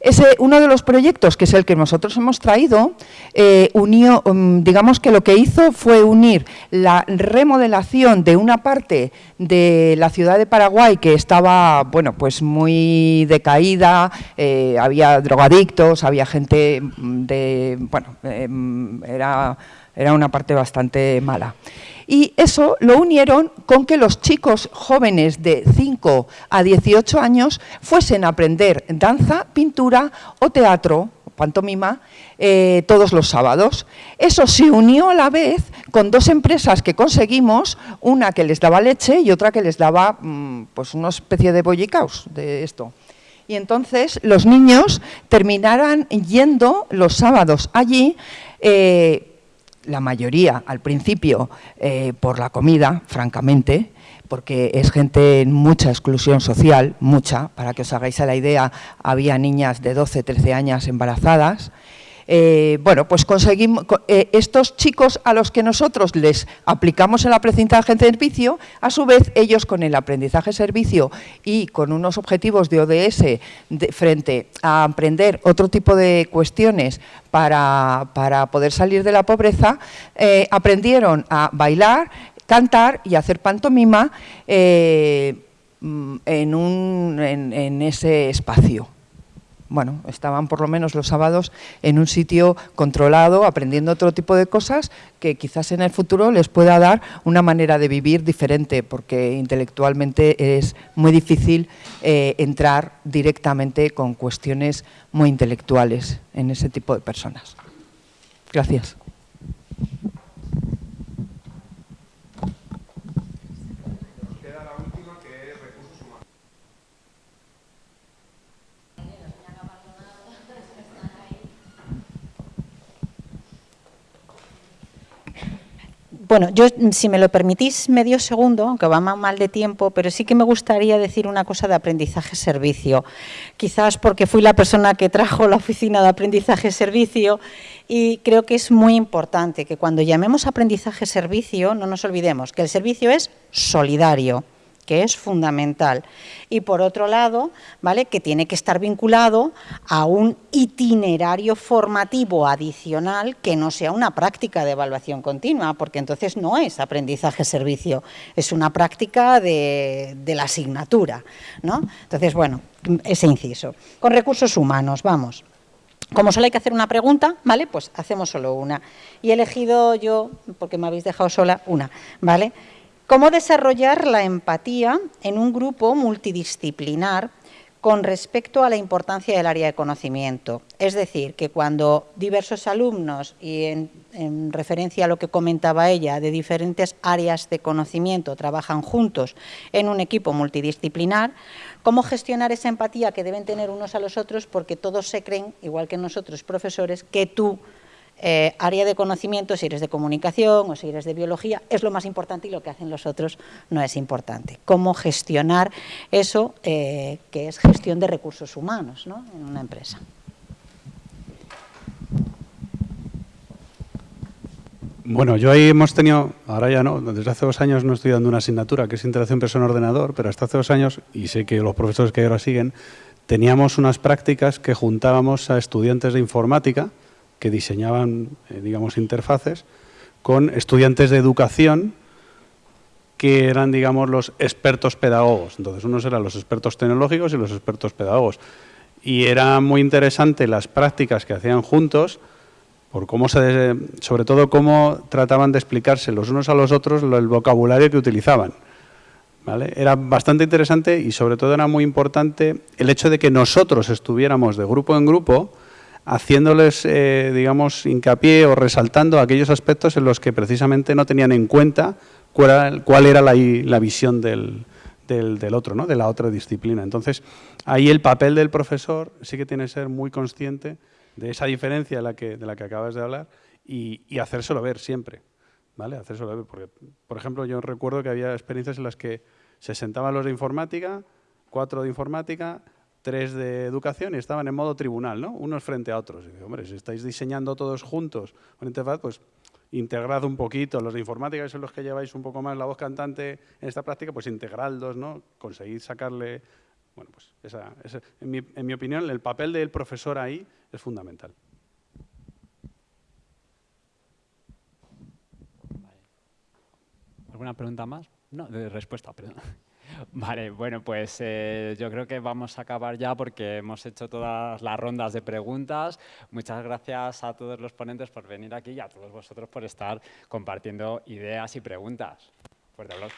Ese, uno de los proyectos, que es el que nosotros hemos traído, eh, unió, mm, digamos que lo que hizo fue unir la remodelación de una parte de la ciudad de Paraguay que estaba, bueno, pues muy decaída, eh, había drogadictos, había gente de, bueno, em, era era una parte bastante mala. Y eso lo unieron con que los chicos jóvenes de 5 a 18 años fuesen a aprender danza, pintura o teatro, pantomima, eh, todos los sábados. Eso se unió a la vez con dos empresas que conseguimos, una que les daba leche y otra que les daba mm, pues una especie de bollicaos de esto. Y entonces los niños terminaran yendo los sábados allí, eh, la mayoría al principio eh, por la comida, francamente, porque es gente en mucha exclusión social, mucha, para que os hagáis a la idea, había niñas de 12, 13 años embarazadas, eh, bueno, pues conseguimos, eh, estos chicos a los que nosotros les aplicamos el aprendizaje en servicio, a su vez ellos con el aprendizaje servicio y con unos objetivos de ODS frente a aprender otro tipo de cuestiones para, poder salir de la pobreza, eh, aprendieron a bailar, cantar y hacer pantomima mm, en ese espacio bueno, estaban por lo menos los sábados en un sitio controlado, aprendiendo otro tipo de cosas que quizás en el futuro les pueda dar una manera de vivir diferente, porque intelectualmente es muy difícil eh, entrar directamente con cuestiones muy intelectuales en ese tipo de personas. Gracias. Bueno, yo, si me lo permitís, medio segundo, aunque va mal de tiempo, pero sí que me gustaría decir una cosa de aprendizaje-servicio. Quizás porque fui la persona que trajo la oficina de aprendizaje-servicio y creo que es muy importante que cuando llamemos aprendizaje-servicio no nos olvidemos que el servicio es solidario que es fundamental. Y por otro lado, ¿vale? que tiene que estar vinculado a un itinerario formativo adicional que no sea una práctica de evaluación continua, porque entonces no es aprendizaje-servicio, es una práctica de, la asignatura. ¿no? Entonces, bueno, ese inciso. Con recursos humanos, vamos. Como solo hay que hacer una pregunta, ¿vale? Pues hacemos solo una. Y he elegido yo, porque me habéis dejado sola, una, ¿vale? Cómo desarrollar la empatía en un grupo multidisciplinar con respecto a la importancia del área de conocimiento. Es decir, que cuando diversos alumnos, y en, referencia a lo que comentaba ella, de diferentes áreas de conocimiento trabajan juntos en un equipo multidisciplinar, cómo gestionar esa empatía que deben tener unos a los otros porque todos se creen, igual que nosotros profesores, que tú eh, área de conocimiento, si eres de comunicación o si eres de biología, es lo más importante y lo que hacen los otros no es importante. Cómo gestionar eso, eh, que es gestión de recursos humanos en una empresa. Bueno, yo ahí hemos tenido, ahora ya no, desde hace dos años no estoy dando una asignatura que es interacción persona-ordenador, pero hasta hace dos años, y sé que los profesores que ahora siguen, teníamos unas prácticas que juntábamos a estudiantes de informática, que diseñaban, eh, digamos, interfaces con estudiantes de educación que eran, digamos, los expertos pedagogos. Entonces, unos eran los expertos tecnológicos y los expertos pedagogos. Y era muy interesante las prácticas que hacían juntos, por cómo se, sobre todo cómo trataban de explicarse los unos a los otros el vocabulario que utilizaban. ¿Vale? Era bastante interesante y sobre todo era muy importante el hecho de que nosotros estuviéramos de grupo en grupo haciéndoles, eh, digamos, hincapié o resaltando aquellos aspectos en los que precisamente no tenían en cuenta cuál era, la, visión del, otro, ¿no? de la otra disciplina. Entonces, ahí el papel del profesor sí que tiene que ser muy consciente de esa diferencia de la que, de la que acabas de hablar y, y hacérselo ver siempre. ¿vale? Hacérselo ver, porque, por ejemplo, yo recuerdo que había experiencias en las que se sentaban los de informática, cuatro de informática, tres de educación y estaban en modo tribunal, ¿no? Unos frente a otros. Y si estáis diseñando todos juntos una interfaz, pues integrad un poquito. Los de informática, que son los que lleváis un poco más la voz cantante en esta práctica, pues integradlos, ¿no? Conseguid sacarle... Bueno, pues esa, en, mi, en mi opinión, el papel del profesor ahí es fundamental. ¿Alguna pregunta más? No, de respuesta, perdón. Vale, bueno, pues eh, yo creo que vamos a acabar ya porque hemos hecho todas las rondas de preguntas. Muchas gracias a todos los ponentes por venir aquí y a todos vosotros por estar compartiendo ideas y preguntas. Fuerte aplauso.